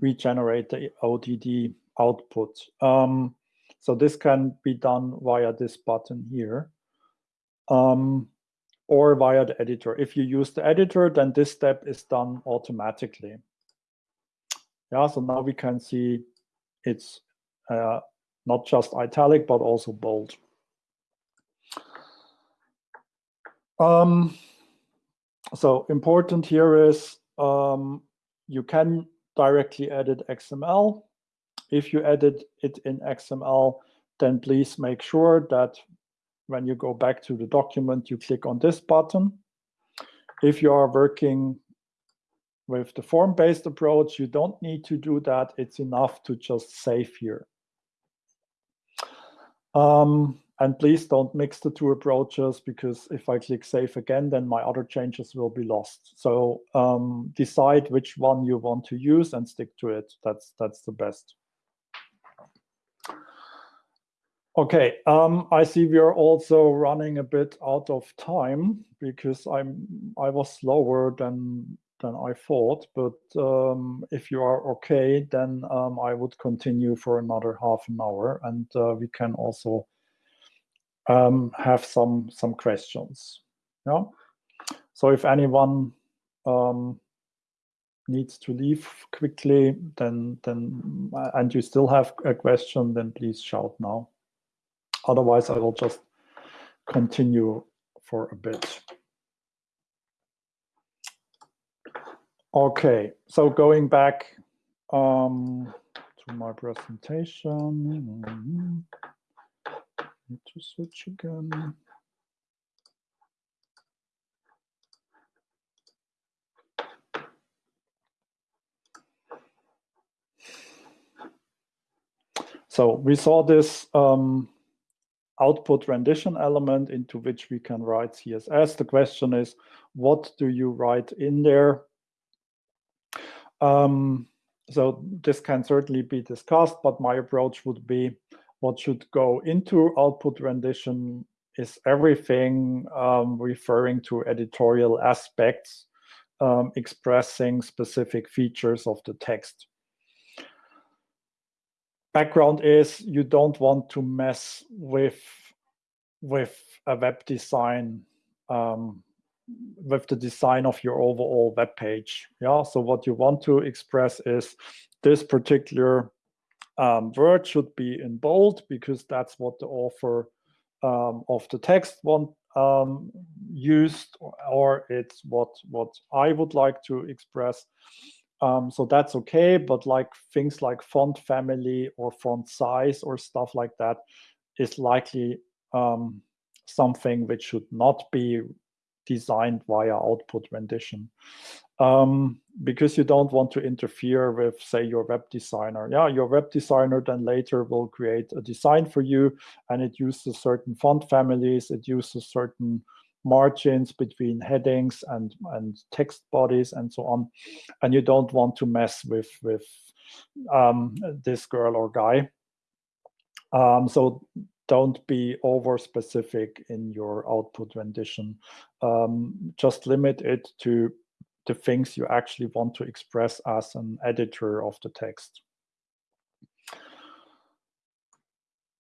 regenerate the ODD output. Um, so this can be done via this button here um, or via the editor. If you use the editor, then this step is done automatically. Yeah, so now we can see it's uh, not just italic, but also bold. Um, so important here is um, you can directly edit XML if you edit it in XML, then please make sure that when you go back to the document, you click on this button. If you are working with the form-based approach, you don't need to do that. It's enough to just save here. Um, and please don't mix the two approaches because if I click save again, then my other changes will be lost. So um, decide which one you want to use and stick to it. That's, that's the best. Okay, um, I see we are also running a bit out of time because I'm I was slower than than I thought. But um, if you are okay, then um, I would continue for another half an hour, and uh, we can also um, have some some questions. Yeah. So if anyone um, needs to leave quickly, then then and you still have a question, then please shout now. Otherwise, I will just continue for a bit. Okay, so going back um, to my presentation. Need to switch again. So we saw this um, output rendition element into which we can write CSS. The question is, what do you write in there? Um, so this can certainly be discussed, but my approach would be what should go into output rendition is everything um, referring to editorial aspects, um, expressing specific features of the text. Background is you don't want to mess with with a web design um, with the design of your overall web page. Yeah, so what you want to express is this particular um, word should be in bold because that's what the author um, of the text want um, used, or it's what what I would like to express. Um, so that's okay, but like things like font family or font size or stuff like that is likely um, something which should not be designed via output rendition um, because you don't want to interfere with, say, your web designer. Yeah, your web designer then later will create a design for you, and it uses certain font families, it uses certain margins between headings and and text bodies and so on, and you don't want to mess with with um, this girl or guy. Um, so don't be over specific in your output rendition. Um, just limit it to the things you actually want to express as an editor of the text.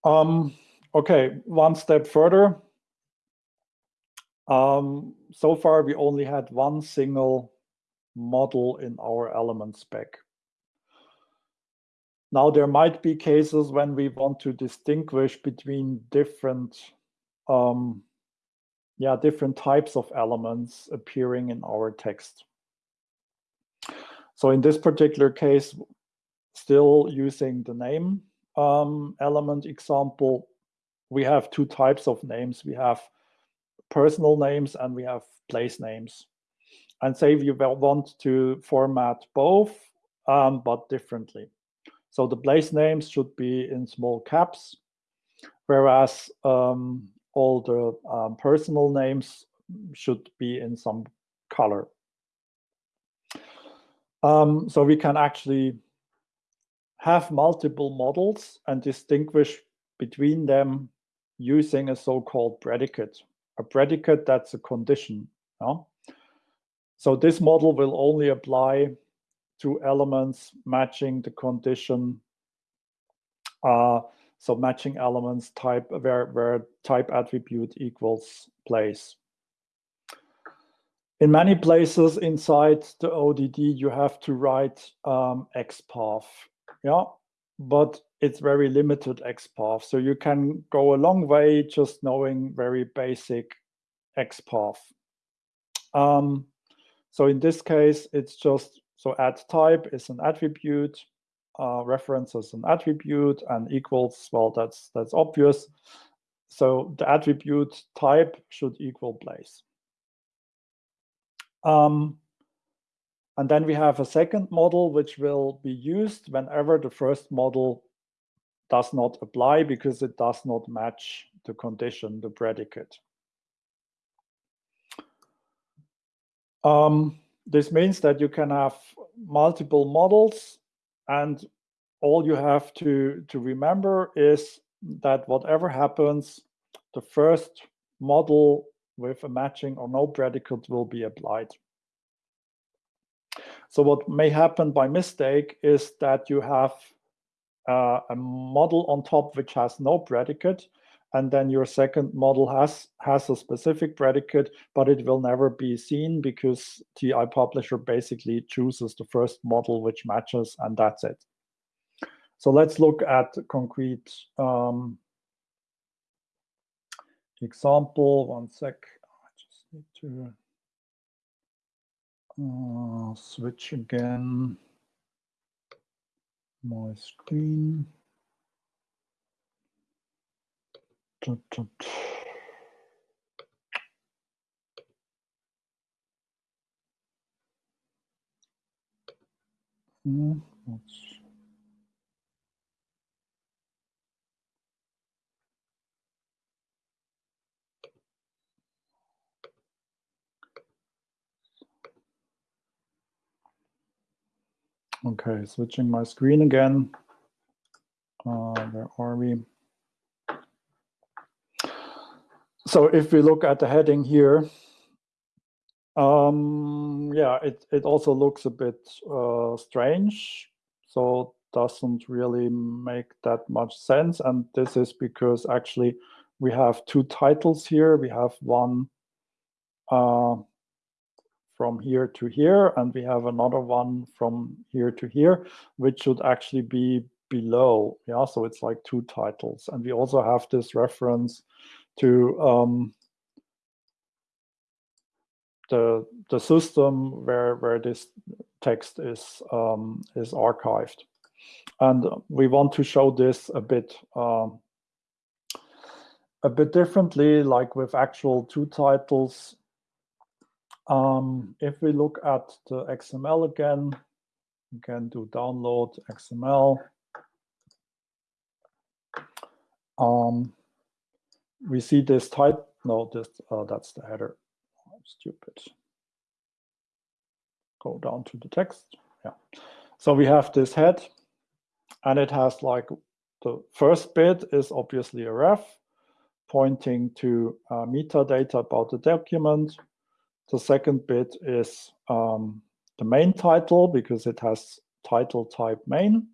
Um, okay, one step further. Um, so far, we only had one single model in our element spec. Now, there might be cases when we want to distinguish between different um, yeah, different types of elements appearing in our text. So in this particular case, still using the name um, element example, we have two types of names. We have personal names and we have place names. And say you want to format both, um, but differently. So the place names should be in small caps, whereas um, all the um, personal names should be in some color. Um, so we can actually have multiple models and distinguish between them using a so-called predicate. A predicate, that's a condition. So this model will only apply to elements matching the condition. Uh, so matching elements type where, where type attribute equals place. In many places inside the ODD, you have to write um, XPath, yeah, but it's very limited XPath. So you can go a long way just knowing very basic XPath. Um, so in this case, it's just, so add type is an attribute, uh, reference is an attribute and equals, well, that's, that's obvious. So the attribute type should equal place. Um, and then we have a second model which will be used whenever the first model does not apply because it does not match the condition, the predicate. Um, this means that you can have multiple models and all you have to, to remember is that whatever happens, the first model with a matching or no predicate will be applied. So what may happen by mistake is that you have uh, a model on top which has no predicate, and then your second model has has a specific predicate, but it will never be seen because TEI Publisher basically chooses the first model which matches, and that's it. So let's look at concrete um, example. One sec. I just need to uh, switch again my screen. Dut, dut. Mm, Okay, switching my screen again. Uh, where are we? So if we look at the heading here, um, yeah, it, it also looks a bit uh, strange. So doesn't really make that much sense. And this is because actually we have two titles here. We have one uh, from here to here, and we have another one from here to here, which should actually be below. Yeah, so it's like two titles. And we also have this reference to um, the the system where where this text is um, is archived, and we want to show this a bit um, a bit differently, like with actual two titles. Um, if we look at the XML again, we can do download XML. Um, we see this type. No, this uh, that's the header. Stupid. Go down to the text. Yeah. So we have this head, and it has like the first bit is obviously a ref pointing to uh, metadata about the document. The second bit is um, the main title because it has title type main.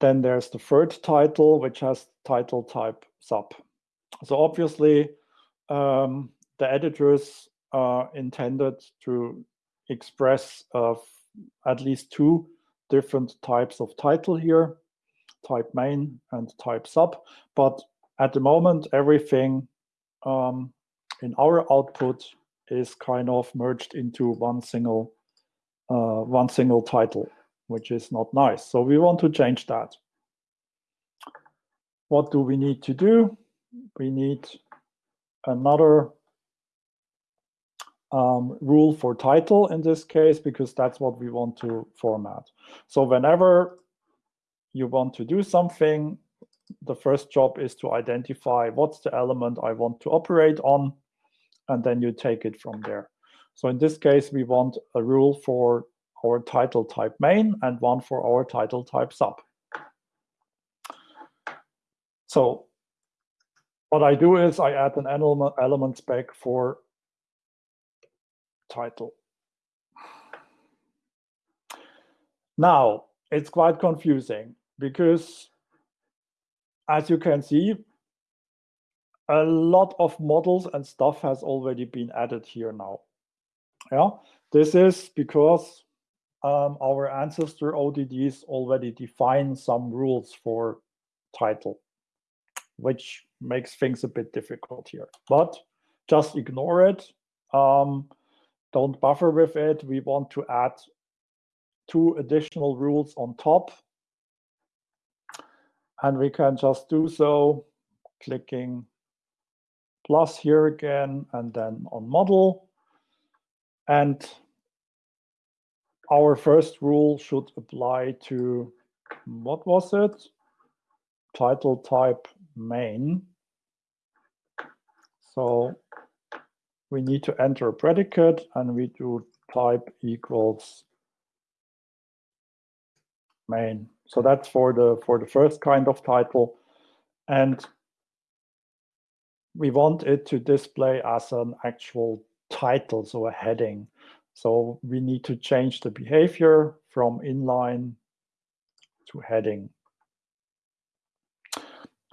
Then there's the third title, which has title type sub. So obviously, um, the editors are intended to express uh, at least two different types of title here, type main and type sub. But at the moment, everything um, in our output is kind of merged into one single uh, one single title which is not nice. So we want to change that. What do we need to do? We need another um, rule for title in this case, because that's what we want to format. So whenever you want to do something, the first job is to identify what's the element I want to operate on, and then you take it from there. So in this case, we want a rule for our title type main and one for our title type sub. So what I do is I add an element, element spec for title. Now, it's quite confusing because as you can see, a lot of models and stuff has already been added here now. Yeah, this is because um, our ancestor ODDs already define some rules for title, which makes things a bit difficult here. But just ignore it. Um, don't buffer with it. We want to add two additional rules on top. And we can just do so clicking plus here again and then on model. And our first rule should apply to, what was it? Title type main. So we need to enter a predicate and we do type equals main. So that's for the for the first kind of title. And we want it to display as an actual title, so a heading. So we need to change the behavior from inline to heading.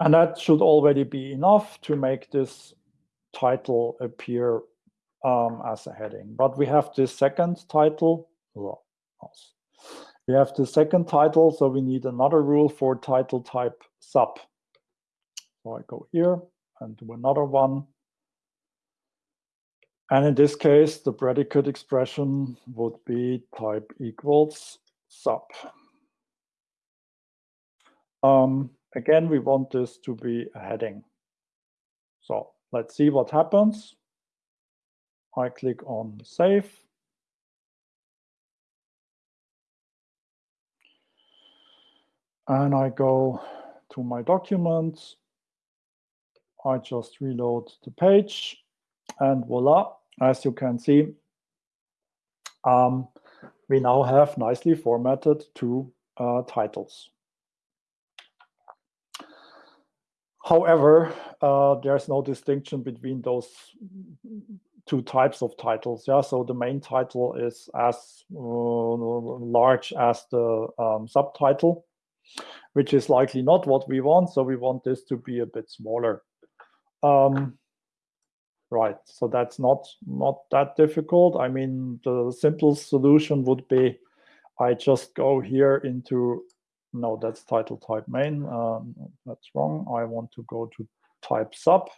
And that should already be enough to make this title appear um, as a heading. But we have this second title. We have the second title, so we need another rule for title type sub. So I go here and do another one. And in this case, the predicate expression would be type equals sub. Um, again, we want this to be a heading. So let's see what happens. I click on save. And I go to my document. I just reload the page and voila, as you can see, um, we now have nicely formatted two uh, titles. However, uh, there's no distinction between those two types of titles. Yeah, so the main title is as uh, large as the um, subtitle, which is likely not what we want. So we want this to be a bit smaller. Um, Right, so that's not not that difficult. I mean, the simplest solution would be I just go here into, no, that's title type main. Um, that's wrong. I want to go to type sub.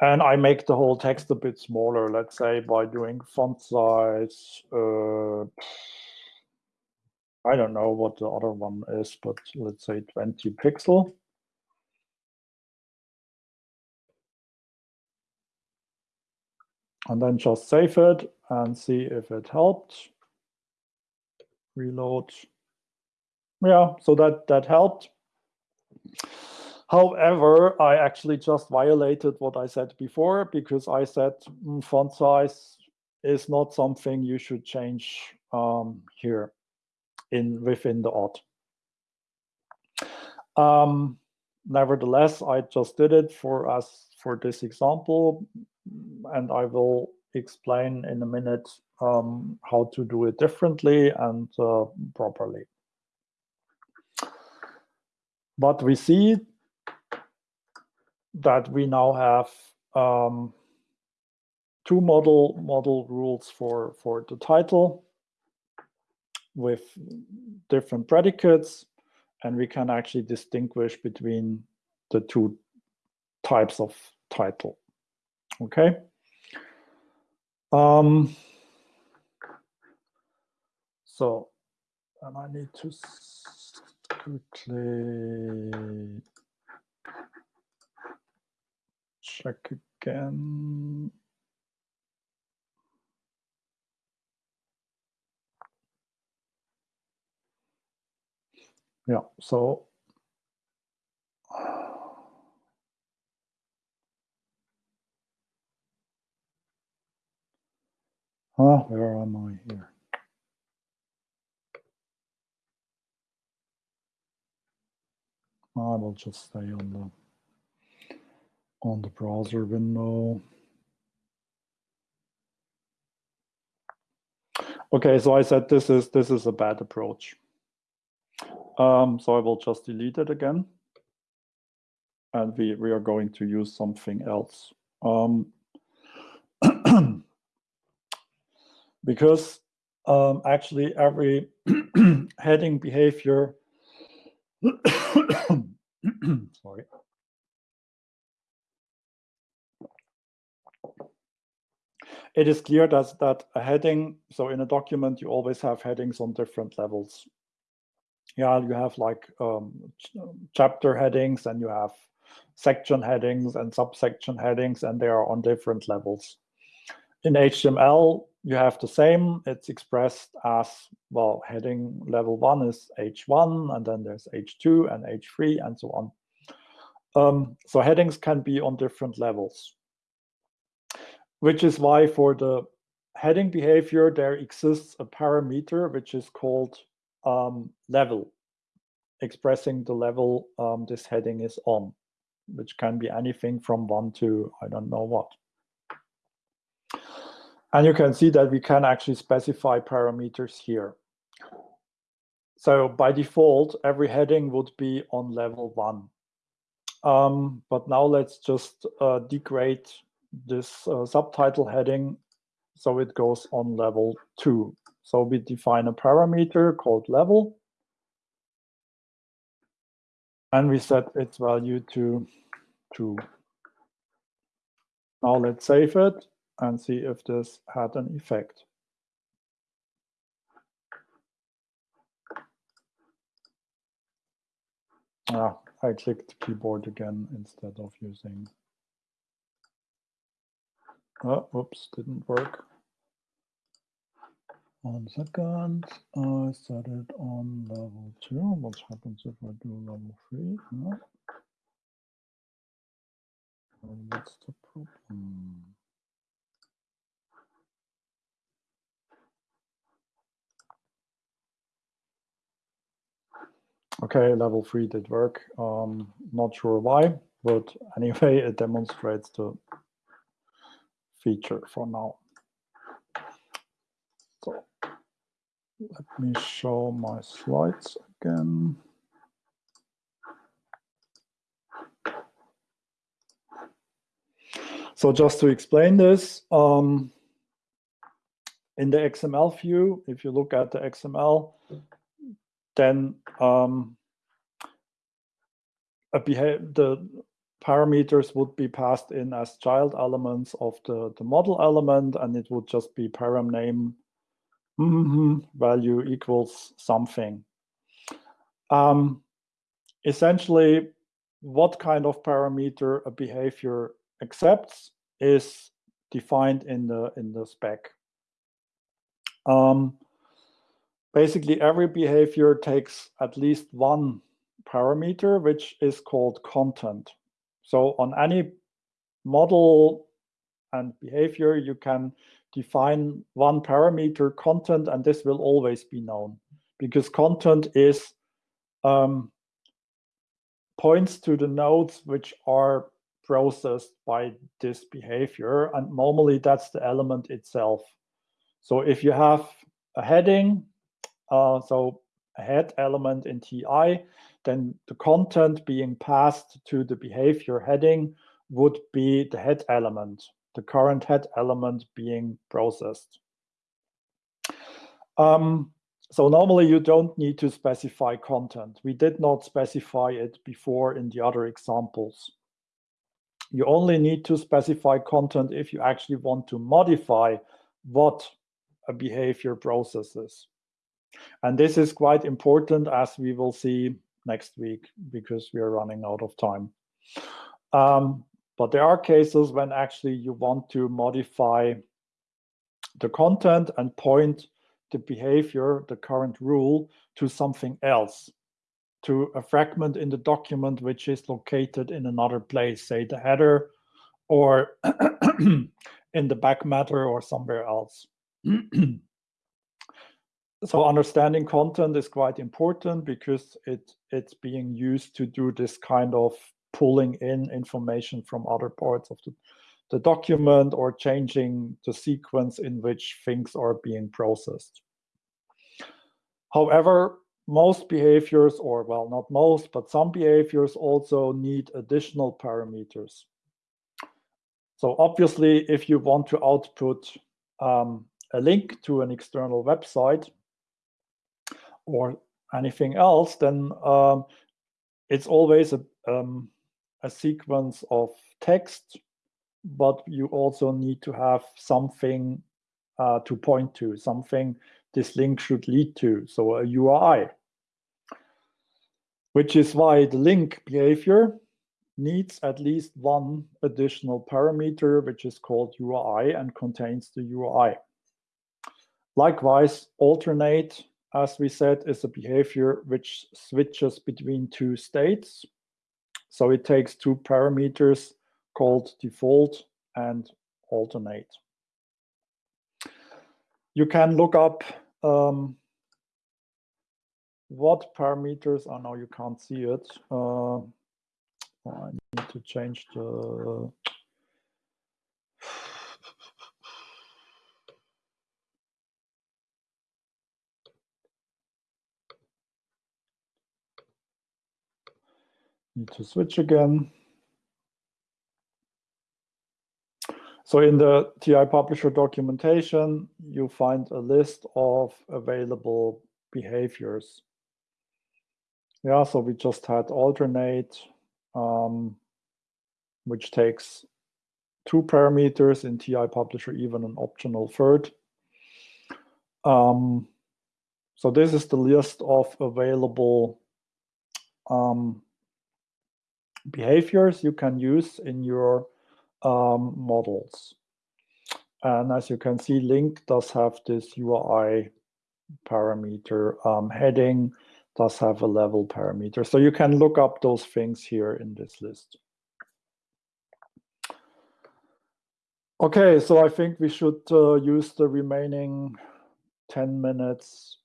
And I make the whole text a bit smaller, let's say by doing font size. Uh, I don't know what the other one is, but let's say 20 pixel. And then just save it and see if it helped. Reload. Yeah, so that, that helped. However, I actually just violated what I said before because I said mm, font size is not something you should change um, here in within the ODD. Um, nevertheless, I just did it for us for this example, and I will explain in a minute um, how to do it differently and uh, properly. But we see that we now have um, two model model rules for for the title with different predicates and we can actually distinguish between the two types of title okay um so and i need to quickly check again. Yeah, so Ah, where am I here? I will just stay on the on the browser window. Okay, so I said this is this is a bad approach. Um, so I will just delete it again. And we, we are going to use something else. Um, because um, actually every heading behavior, sorry, it is clear that, that a heading, so in a document, you always have headings on different levels. Yeah, you have like um, ch chapter headings and you have section headings and subsection headings, and they are on different levels. In HTML, you have the same. It's expressed as, well, heading level one is H1, and then there's H2 and H3 and so on. Um, so headings can be on different levels which is why for the heading behavior, there exists a parameter which is called um, level, expressing the level um, this heading is on, which can be anything from one to I don't know what. And you can see that we can actually specify parameters here. So by default, every heading would be on level one. Um, but now let's just uh, degrade this uh, subtitle heading so it goes on level two. So we define a parameter called level and we set its value to 2. Now let's save it and see if this had an effect. Ah, I clicked keyboard again instead of using Oh, oops, didn't work. One second. I it on level two. What happens if I do level three? No. What's the problem? Okay, level three did work. Um, not sure why, but anyway, it demonstrates the feature for now. So let me show my slides again. So just to explain this, um, in the XML view, if you look at the XML, then um, the parameters would be passed in as child elements of the, the model element, and it would just be param name mm -hmm, value equals something. Um, essentially, what kind of parameter a behavior accepts is defined in the in the spec. Um, basically, every behavior takes at least one parameter, which is called content. So on any model and behavior, you can define one parameter content, and this will always be known because content is um, points to the nodes which are processed by this behavior, and normally that's the element itself. So if you have a heading, uh, so a head element in TEI, then the content being passed to the behavior heading would be the head element, the current head element being processed. Um, so normally you don't need to specify content. We did not specify it before in the other examples. You only need to specify content if you actually want to modify what a behavior processes. And this is quite important as we will see next week because we are running out of time. Um, but there are cases when actually you want to modify the content and point the behavior, the current rule, to something else, to a fragment in the document which is located in another place, say the header or in the back matter or somewhere else. so understanding content is quite important because it it's being used to do this kind of pulling in information from other parts of the, the document or changing the sequence in which things are being processed. However, most behaviors, or well, not most, but some behaviors also need additional parameters. So obviously, if you want to output um, a link to an external website, or anything else, then um, it's always a, um, a sequence of text, but you also need to have something uh, to point to, something this link should lead to, so a URI. Which is why the link behavior needs at least one additional parameter, which is called URI and contains the URI. Likewise, alternate as we said, is a behavior which switches between two states. So it takes two parameters called default and alternate. You can look up um, what parameters, oh no, you can't see it. Uh, I need to change the Need to switch again. So in the TEI publisher documentation, you find a list of available behaviors. Yeah, so we just had alternate, um, which takes two parameters in TEI publisher, even an optional third. Um, so this is the list of available um, behaviors you can use in your um, models. And as you can see, link does have this URI parameter. Um, heading does have a level parameter. So you can look up those things here in this list. Okay, so I think we should uh, use the remaining 10 minutes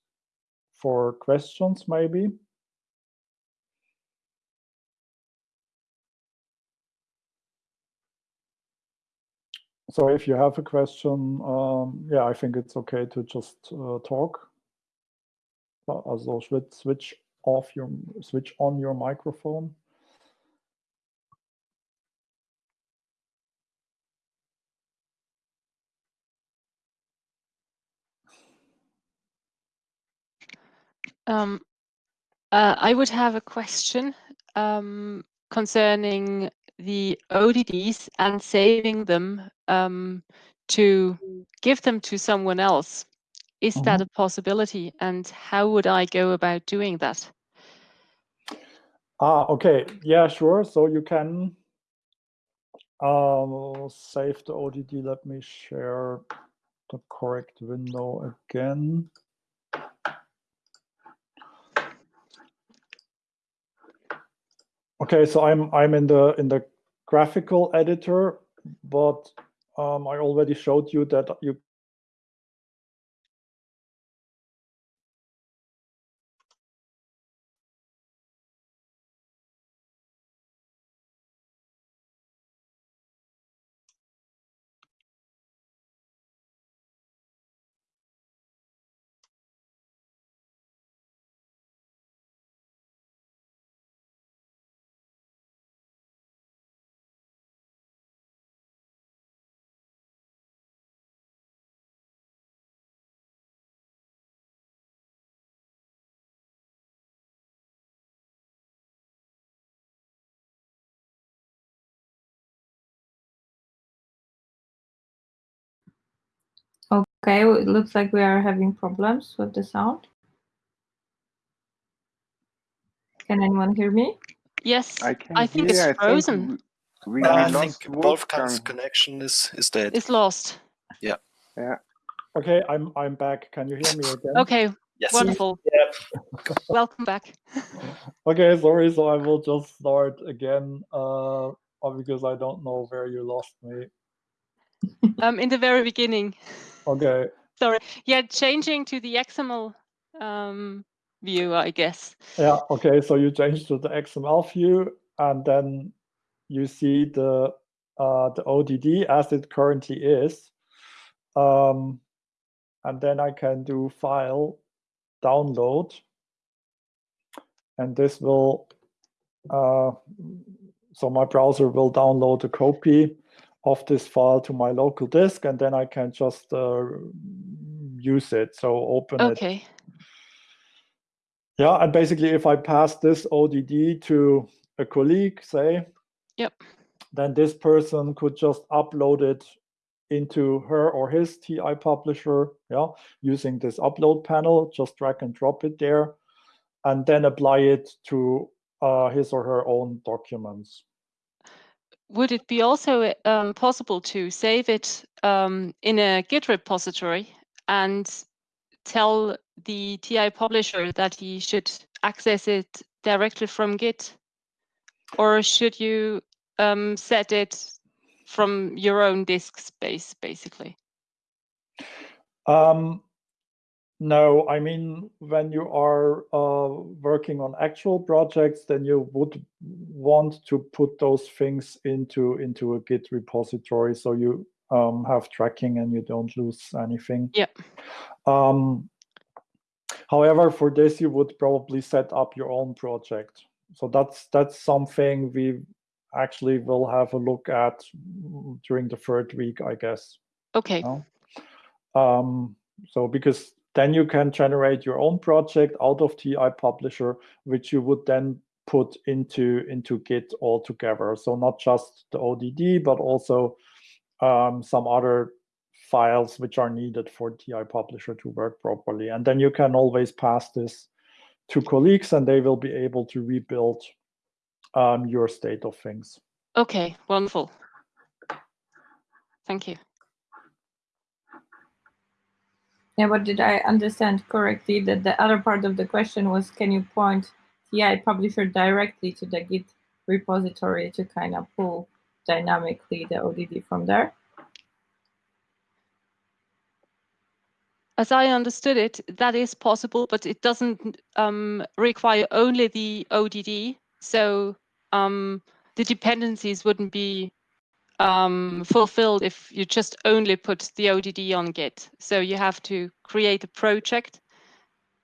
for questions maybe. so if you have a question, um, yeah, I think it's okay to just uh, talk. Also switch off your switch on your microphone. Um, uh, I would have a question um, concerning the ODDs and saving them um, to give them to someone else. Is mm -hmm. that a possibility? And how would I go about doing that? Ah, okay. Yeah, sure. So you can um, save the ODD. Let me share the correct window again. Okay, so I'm I'm in the in the graphical editor, but um, I already showed you that you Okay, it looks like we are having problems with the sound. Can anyone hear me? Yes, I, I think it's frozen. Think we, we I think Wolfgang's connection is is dead. It's lost. Yeah. Yeah. Okay, I'm I'm back. Can you hear me again? Okay. Yes. Wonderful. Yeah. Welcome back. okay, sorry. So I will just start again, uh, because I don't know where you lost me. Um, in the very beginning. Okay. Sorry. Yeah, changing to the XML um, view, I guess. Yeah. Okay. So you change to the XML view, and then you see the uh, the ODD as it currently is, um, and then I can do file download, and this will. Uh, so my browser will download a copy of this file to my local disk, and then I can just uh, use it. So open okay. it. Okay. Yeah, and basically, if I pass this ODD to a colleague, say, yep, then this person could just upload it into her or his TEI publisher, yeah, using this upload panel, just drag and drop it there, and then apply it to uh, his or her own documents would it be also um, possible to save it um, in a Git repository and tell the TEI publisher that he should access it directly from Git? Or should you um, set it from your own disk space, basically? Um, no, I mean, when you are uh, working on actual projects, then you would want to put those things into into a Git repository so you um, have tracking and you don't lose anything. Yeah. Um, however, for this, you would probably set up your own project. So that's that's something we actually will have a look at during the third week, I guess. Okay. You know? um, so because then you can generate your own project out of TEI Publisher, which you would then put into, into Git altogether. So not just the ODD, but also um, some other files which are needed for TEI Publisher to work properly. And then you can always pass this to colleagues and they will be able to rebuild um, your state of things. Okay, wonderful. Thank you. Yeah, but did I understand correctly that the other part of the question was, can you point TEI publisher directly to the Git repository to kind of pull dynamically the ODD from there? As I understood it, that is possible, but it doesn't um, require only the ODD. So um, the dependencies wouldn't be um, fulfilled if you just only put the ODD on Git. So you have to create a project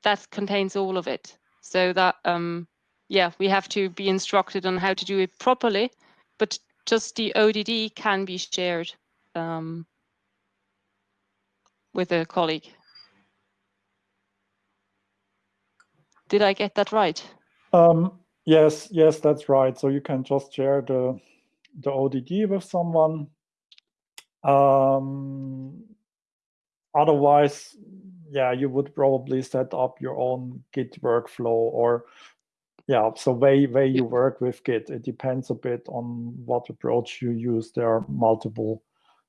that contains all of it. So that, um, yeah, we have to be instructed on how to do it properly, but just the ODD can be shared um, with a colleague. Did I get that right? Um, yes, yes, that's right. So you can just share the the ODD with someone. Um, otherwise, yeah, you would probably set up your own Git workflow or yeah, so way way you work with Git. It depends a bit on what approach you use. There are multiple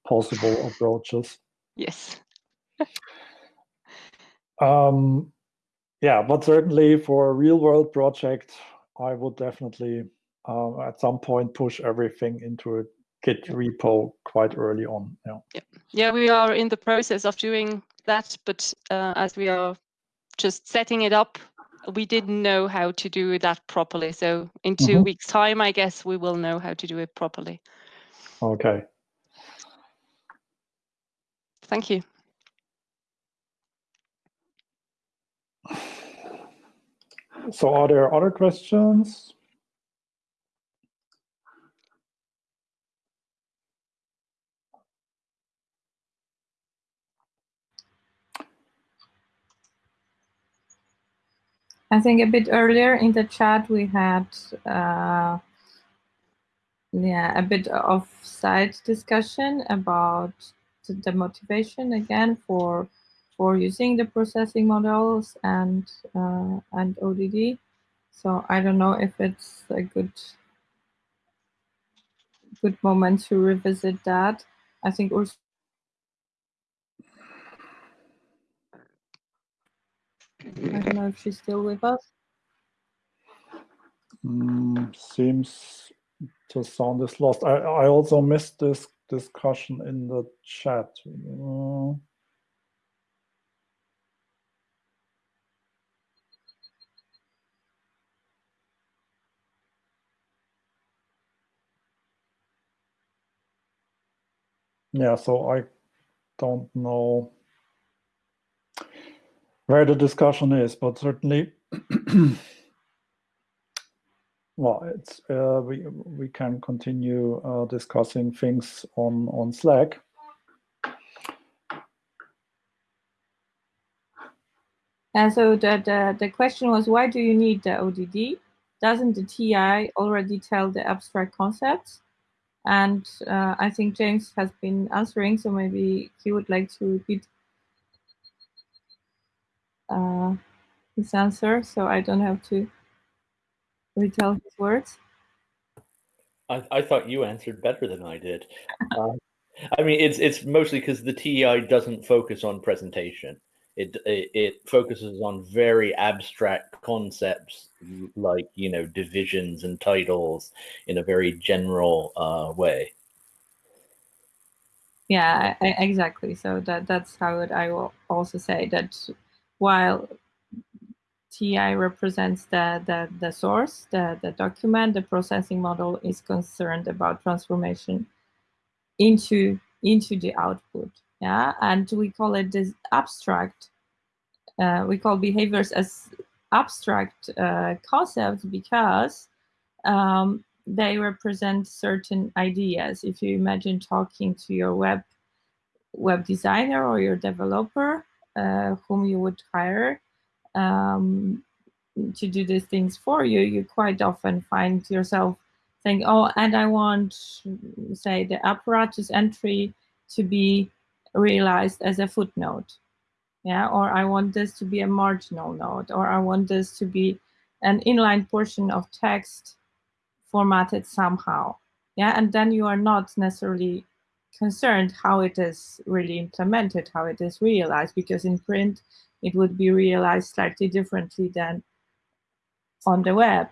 possible approaches. Yes. um, yeah, but certainly for a real world project, I would definitely uh, at some point push everything into a Git repo quite early on. Yeah. yeah. Yeah, we are in the process of doing that, but uh, as we are just setting it up, we didn't know how to do that properly. So in 2 mm -hmm. weeks' time, I guess we will know how to do it properly. Okay. Thank you. So are there other questions? I think a bit earlier in the chat we had uh, yeah a bit of side discussion about the motivation again for for using the processing models and uh, and ODD. So I don't know if it's a good good moment to revisit that. I think also I don't know if she's still with us. Mm, seems to sound is lost. I, I also missed this discussion in the chat. Uh, yeah, so I don't know where the discussion is, but certainly, well, it's uh, we we can continue uh, discussing things on on Slack. And so the, the, the question was, why do you need the ODD? Doesn't the TEI already tell the abstract concepts? And uh, I think James has been answering, so maybe he would like to repeat uh, his answer, so I don't have to retell his words. I, I thought you answered better than I did. uh, I mean, it's it's mostly because the TEI doesn't focus on presentation. It, it, it focuses on very abstract concepts like you know divisions and titles in a very general uh, way. Yeah, I, exactly. So that that's how it, I will also say that while TEI represents the, the, the source, the, the document, the processing model is concerned about transformation into, into the output. Yeah, and we call it this abstract. Uh, we call behaviors as abstract uh, concepts because um, they represent certain ideas. If you imagine talking to your web web designer or your developer, uh, whom you would hire um, to do these things for you, you quite often find yourself saying, oh, and I want, say, the apparatus entry to be realized as a footnote. Yeah, or I want this to be a marginal note, or I want this to be an inline portion of text formatted somehow. Yeah, and then you are not necessarily concerned how it is really implemented, how it is realized, because in print it would be realized slightly differently than on the web.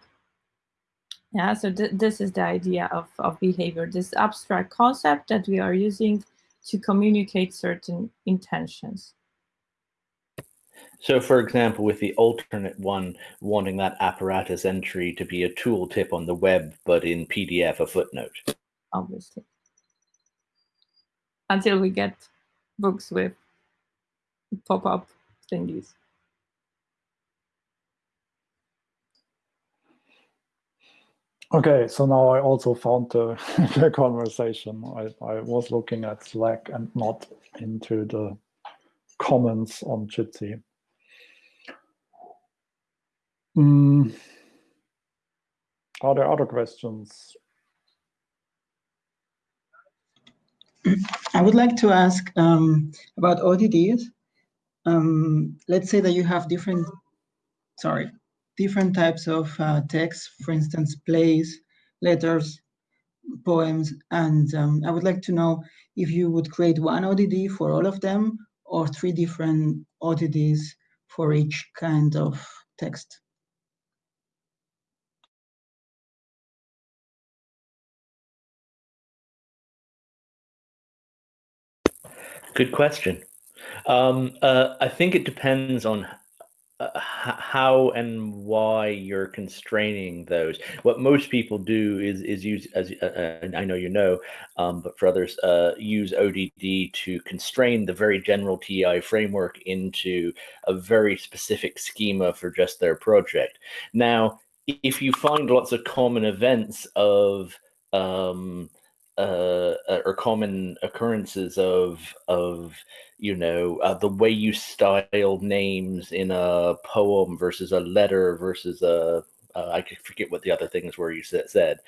Yeah, so th this is the idea of, of behavior, this abstract concept that we are using to communicate certain intentions. So for example, with the alternate one, wanting that apparatus entry to be a tooltip on the web, but in PDF, a footnote. Obviously until we get books with pop-up thingies. Okay, so now I also found the, the conversation. I, I was looking at Slack and not into the comments on Jitsi. Mm. Are there other questions? I would like to ask um, about ODDs. Um, let's say that you have different, sorry, different types of uh, text, for instance, plays, letters, poems, and um, I would like to know if you would create one ODD for all of them or three different ODDs for each kind of text. Good question. Um, uh, I think it depends on uh, how and why you're constraining those. What most people do is is use as uh, uh I know you know, um, but for others, uh, use ODD to constrain the very general TEI framework into a very specific schema for just their project. Now, if you find lots of common events of um, uh, uh, or common occurrences of of you know uh, the way you style names in a poem versus a letter versus a uh, I forget what the other things were you said,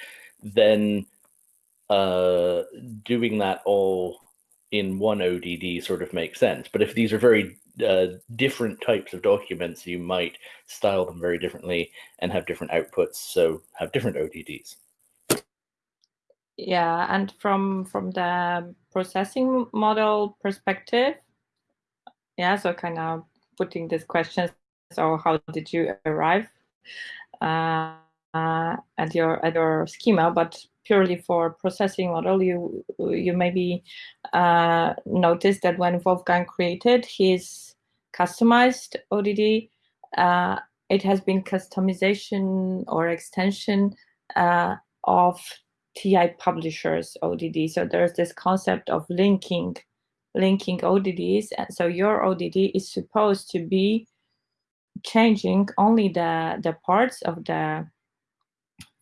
then uh, doing that all in one ODD sort of makes sense. But if these are very uh, different types of documents, you might style them very differently and have different outputs, so have different ODDs yeah and from from the processing model perspective yeah so kind of putting this question so how did you arrive uh, uh, at your at your schema? But purely for processing model you you maybe uh, noticed that when Wolfgang created his customized ODD uh, it has been customization or extension uh, of TEI publishers ODD. So there's this concept of linking, linking ODDs. And so your ODD is supposed to be changing only the the parts of the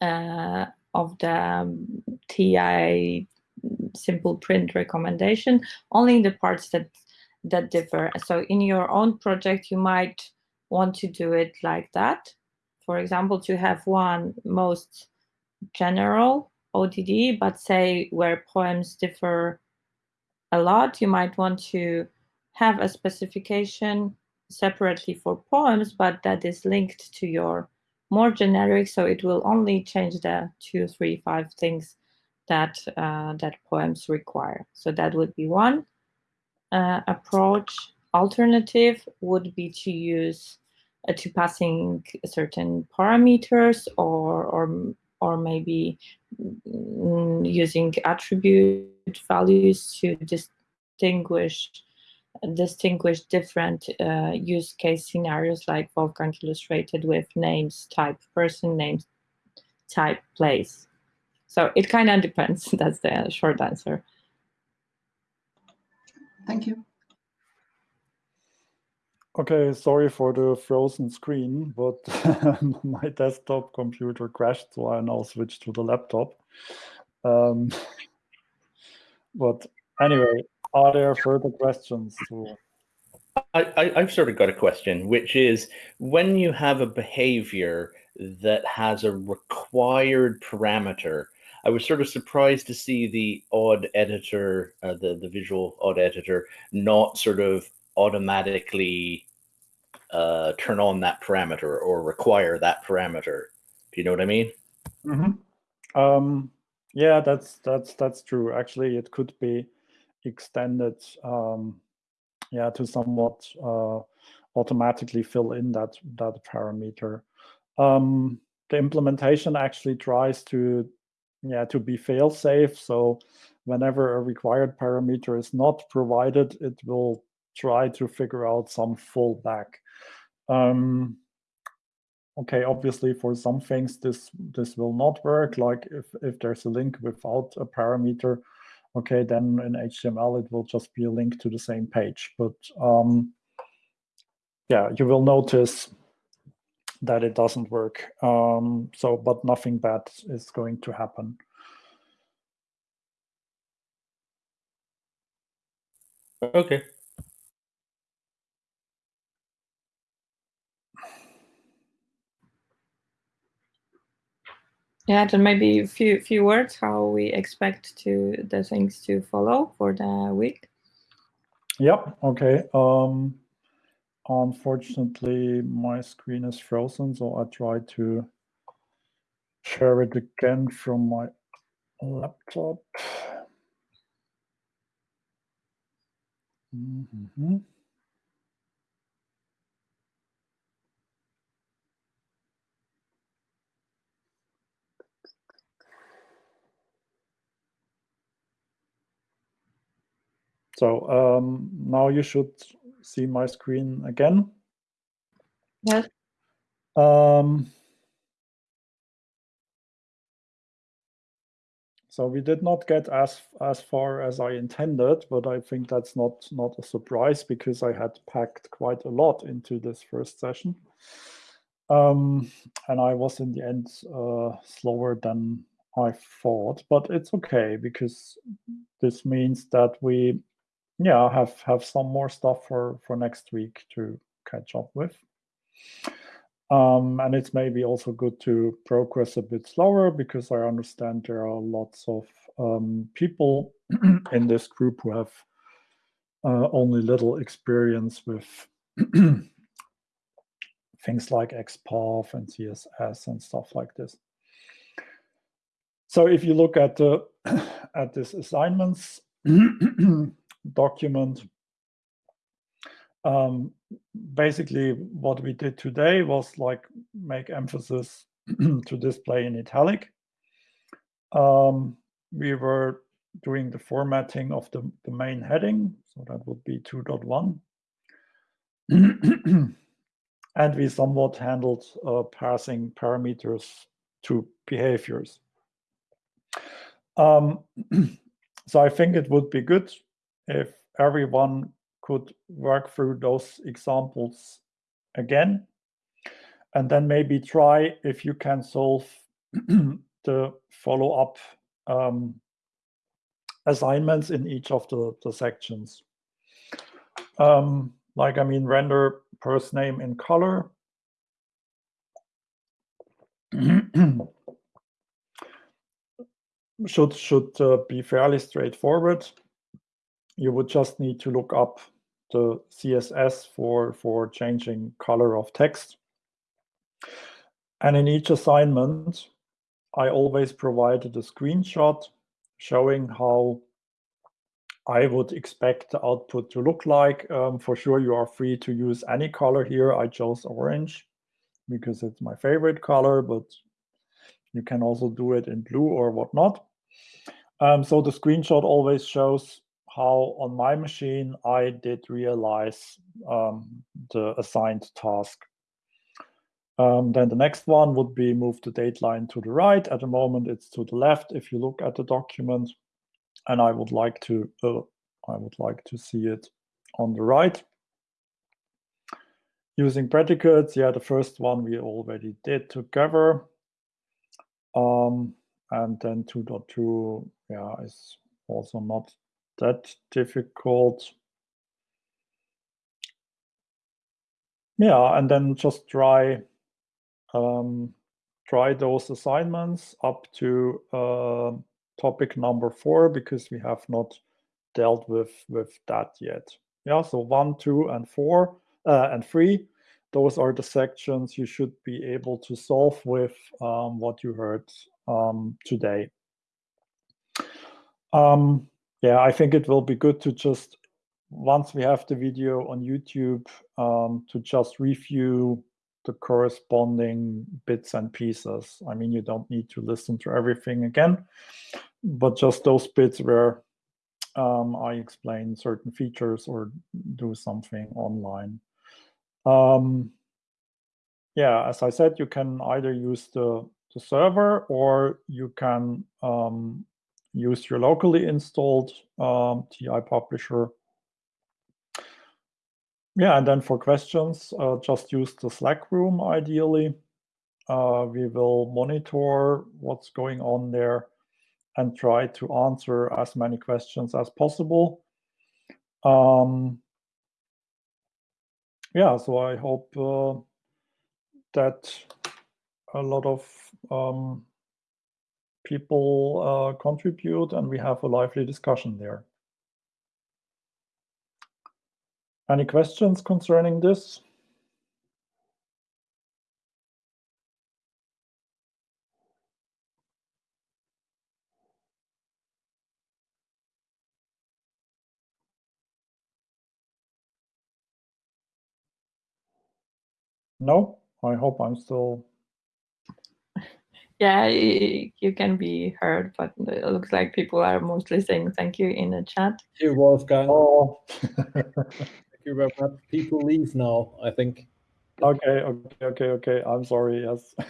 uh, of the um, TEI simple print recommendation, only the parts that that differ. So in your own project, you might want to do it like that. For example, to have one most general ODD, but say where poems differ a lot, you might want to have a specification separately for poems, but that is linked to your more generic, so it will only change the two, three, five things that uh, that poems require. So that would be one uh, approach. Alternative would be to use uh, to passing certain parameters or or or maybe mm, using attribute values to distinguish distinguish different uh, use case scenarios like Wolfgang illustrated with names, type, person, names, type, place. So it kind of depends. That's the short answer. Thank you. Okay, sorry for the frozen screen, but my desktop computer crashed, so I now switched to the laptop. Um, but anyway, are there further questions? I, have sort of got a question, which is when you have a behavior that has a required parameter, I was sort of surprised to see the ODD editor, uh, the, the visual ODD editor, not sort of automatically uh, turn on that parameter or require that parameter. Do you know what I mean? Mm -hmm. um, yeah, that's that's that's true. Actually, it could be extended, um, yeah, to somewhat uh, automatically fill in that that parameter. Um, the implementation actually tries to yeah to be fail safe. So whenever a required parameter is not provided, it will try to figure out some fallback. Um, okay, obviously for some things this this will not work. Like if if there's a link without a parameter, okay, then in HTML it will just be a link to the same page. But um, yeah, you will notice that it doesn't work. Um, so, but nothing bad is going to happen. Okay. Yeah, then maybe a few few words how we expect to the things to follow for the week. Yep. Okay. Um, unfortunately, my screen is frozen, so I try to share it again from my laptop. Mm -hmm. So um, now you should see my screen again. Yes. Um, so we did not get as as far as I intended, but I think that's not not a surprise because I had packed quite a lot into this first session. Um, and I was in the end uh, slower than I thought, but it's okay because this means that we yeah, have have some more stuff for for next week to catch up with. Um, and it's maybe also good to progress a bit slower because I understand there are lots of um, people in this group who have uh, only little experience with things like XPath and CSS and stuff like this. So if you look at the at this assignments, document. Um, basically, what we did today was like make emphasis to display in italic. Um, we were doing the formatting of the, the main heading, so that would be 2.1. and we somewhat handled uh, passing parameters to behaviors. Um, so I think it would be good if everyone could work through those examples again and then maybe try if you can solve the follow-up um, assignments in each of the, the sections. Um, like, I mean, render first name in color. should should uh, be fairly straightforward you would just need to look up the CSS for, for changing color of text. And in each assignment, I always provided a screenshot showing how I would expect the output to look like. Um, for sure, you are free to use any color here. I chose orange because it's my favorite color, but you can also do it in blue or whatnot. Um, so the screenshot always shows how on my machine I did realize um, the assigned task. Um, then the next one would be move the date line to the right. At the moment, it's to the left if you look at the document. And I would like to uh, I would like to see it on the right. Using predicates, yeah, the first one we already did together. Um, and then 2.2, yeah, is also not that difficult. Yeah, and then just try um, try those assignments up to uh, topic number four because we have not dealt with with that yet. Yeah, so one, two, and four uh, and three. Those are the sections you should be able to solve with um, what you heard um, today. Um, yeah, I think it will be good to just, once we have the video on YouTube, um, to just review the corresponding bits and pieces. I mean, you don't need to listen to everything again, but just those bits where um, I explain certain features or do something online. Um, yeah, as I said, you can either use the, the server or you can um, use your locally installed um, TEI publisher. Yeah, and then for questions, uh, just use the Slack room ideally. Uh, we will monitor what's going on there and try to answer as many questions as possible. Um, yeah, so I hope uh, that a lot of um, people uh, contribute and we have a lively discussion there. Any questions concerning this? No, I hope I'm still. Yeah, you can be heard, but it looks like people are mostly saying thank you in the chat. Thank you, Wolfgang. Oh. thank you very much. People leave now, I think. Okay, okay, okay, okay. I'm sorry. Yes.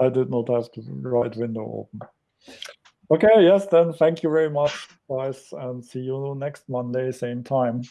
I did not have the right window open. Okay, yes, then thank you very much, guys, and see you next Monday, same time.